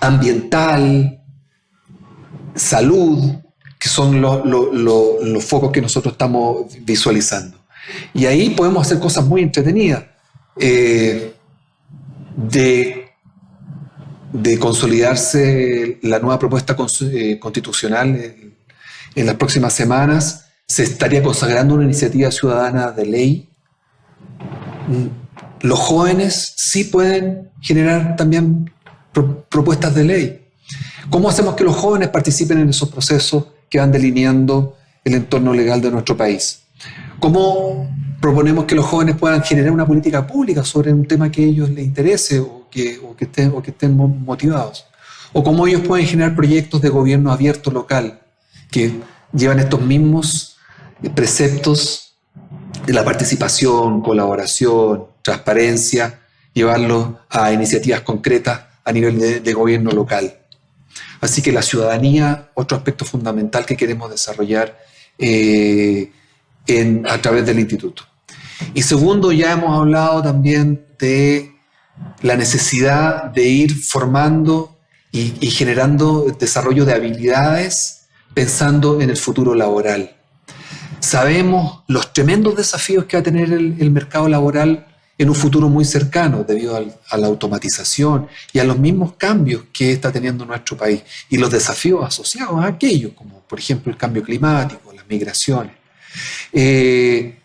Speaker 5: ambiental, salud, que son los focos que nosotros estamos visualizando. Y ahí podemos hacer cosas muy entretenidas. Eh, de, consolidarse la nueva propuesta eh, constitucional en, en las próximas semanas, se estaría consagrando una iniciativa ciudadana de ley Mm, los jóvenes sí pueden generar también propuestas de ley. ¿Cómo hacemos que los jóvenes participen en esos procesos que van delineando el entorno legal de nuestro país? ¿Cómo proponemos que los jóvenes puedan generar una política pública sobre un tema que a ellos les interese o que, estén, motivados? ¿O cómo ellos pueden generar proyectos de gobierno abierto local que llevan estos mismos preceptos de la participación, colaboración, transparencia, llevarlo a iniciativas concretas a nivel de, gobierno local. Así que la ciudadanía, otro aspecto fundamental que queremos desarrollar eh, a través del instituto. Y segundo, ya hemos hablado también de la necesidad de ir formando y, y generando desarrollo de habilidades pensando en el futuro laboral. Sabemos los tremendos desafíos que va a tener el, mercado laboral en un futuro muy cercano debido a la automatización y a los mismos cambios que está teniendo nuestro país y los desafíos asociados a aquello, como por ejemplo el cambio climático, las migraciones. Eh,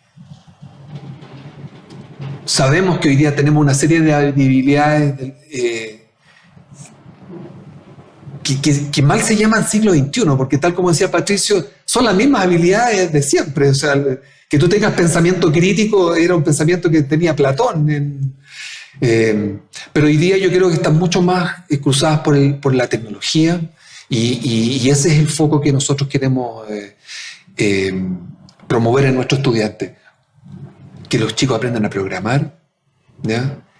Speaker 5: sabemos que hoy día tenemos una serie de habilidades eh, que, mal se llaman siglo XXI, porque tal como decía Patricio, son las mismas habilidades de siempre. O sea, que tú tengas pensamiento crítico era un pensamiento que tenía Platón. Eh, pero hoy día yo creo que están mucho más cruzadas por, la tecnología y, ese es el foco que nosotros queremos eh, promover en nuestros estudiantes. Que los chicos aprendan a programar,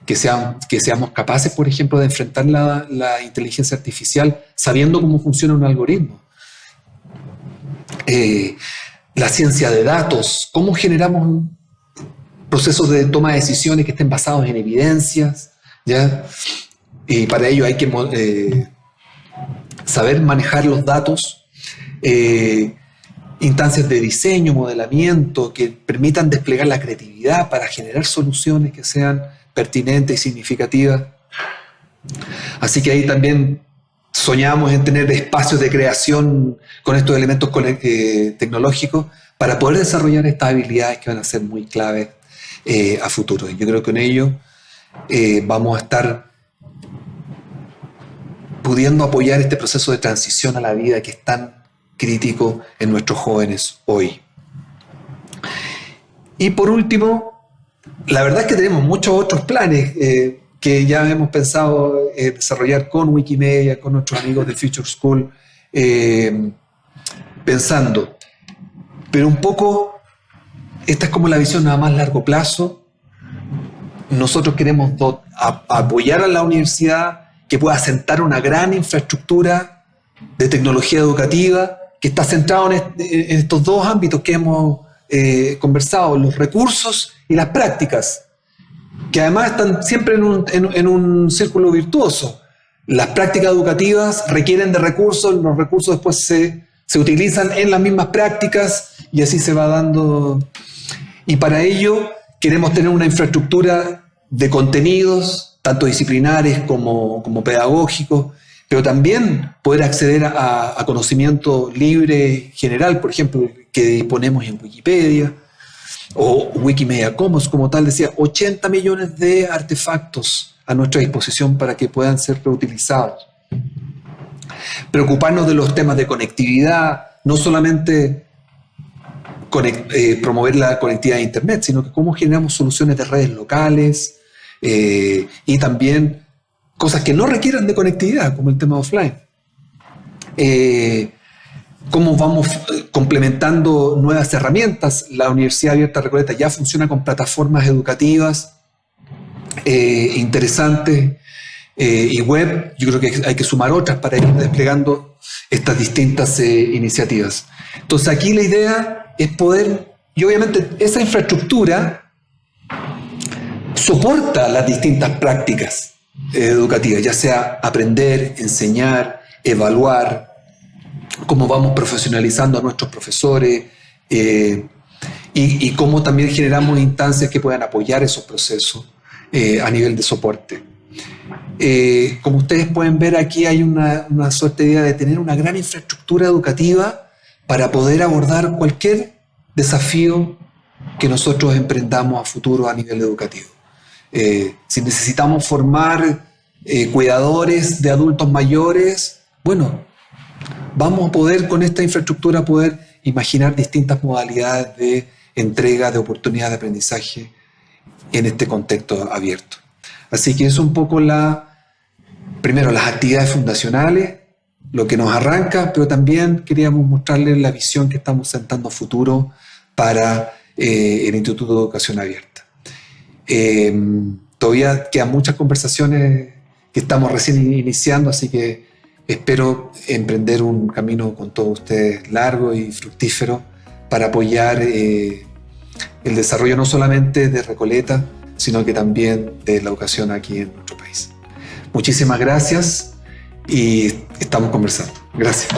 Speaker 5: que, sean, que seamos capaces, por ejemplo, de enfrentar la, inteligencia artificial sabiendo cómo funciona un algoritmo. Eh, la ciencia de datos, cómo generamos procesos de toma de decisiones que estén basados en evidencias, ¿ya? Y para ello hay que eh, saber manejar los datos, eh, instancias de diseño, modelamiento, que permitan desplegar la creatividad para generar soluciones que sean pertinente y significativa. Así que ahí también soñamos en tener espacios de creación con estos elementos eh, tecnológicos para poder desarrollar estas habilidades que van a ser muy claves eh, a futuro. Yo creo que con ello eh, vamos a estar pudiendo apoyar este proceso de transición a la vida que es tan crítico en nuestros jóvenes hoy. Y por último, la verdad es que tenemos muchos otros planes eh, que ya hemos pensado eh, desarrollar con Wikimedia, con nuestros amigos de Future School, eh, pensando. Pero un poco, esta es como la visión nada más largo plazo. Nosotros queremos apoyar a la universidad que pueda sentar una gran infraestructura de tecnología educativa que está centrado en, estos dos ámbitos que hemos conversado, los recursos y las prácticas, que además están siempre en un, en, un círculo virtuoso. Las prácticas educativas requieren de recursos, los recursos después se, se utilizan en las mismas prácticas y así se va dando. Y para ello queremos tener una infraestructura de contenidos, tanto disciplinares como, como pedagógicos, pero también poder acceder a, a, conocimiento libre general, por ejemplo, que disponemos en Wikipedia o Wikimedia Commons, como tal, decía, 80 millones de artefactos a nuestra disposición para que puedan ser reutilizados. Preocuparnos de los temas de conectividad, no solamente eh, promover la conectividad de Internet, sino que cómo generamos soluciones de redes locales eh, y también cosas que no requieran de conectividad, como el tema offline. Eh, cómo vamos complementando nuevas herramientas. La Universidad Abierta Recoleta ya funciona con plataformas educativas interesantes y web. Yo creo que hay que sumar otras para ir desplegando estas distintas iniciativas. Entonces aquí la idea es poder, y obviamente esa infraestructura soporta las distintas prácticas educativas, ya sea aprender, enseñar, evaluar, cómo vamos profesionalizando a nuestros profesores eh, y, cómo también generamos instancias que puedan apoyar esos procesos eh, a nivel de soporte. Eh, como ustedes pueden ver aquí hay una, una suerte de idea de tener una gran infraestructura educativa para poder abordar cualquier desafío que nosotros emprendamos a futuro a nivel educativo. Eh, si necesitamos formar eh, cuidadores de adultos mayores, bueno, vamos a poder con esta infraestructura poder imaginar distintas modalidades de entrega de oportunidades de aprendizaje en este contexto abierto. Así que es un poco la, primero, las actividades fundacionales, lo que nos arranca, pero también queríamos mostrarles la visión que estamos sentando a futuro para eh, el Instituto de Educación Abierta. Eh, todavía quedan muchas conversaciones que estamos recién iniciando, así que espero emprender un camino con todos ustedes largo y fructífero para apoyar eh, el desarrollo no solamente de Recoleta, sino que también de la educación aquí en nuestro país. Muchísimas gracias y estamos conversando. Gracias.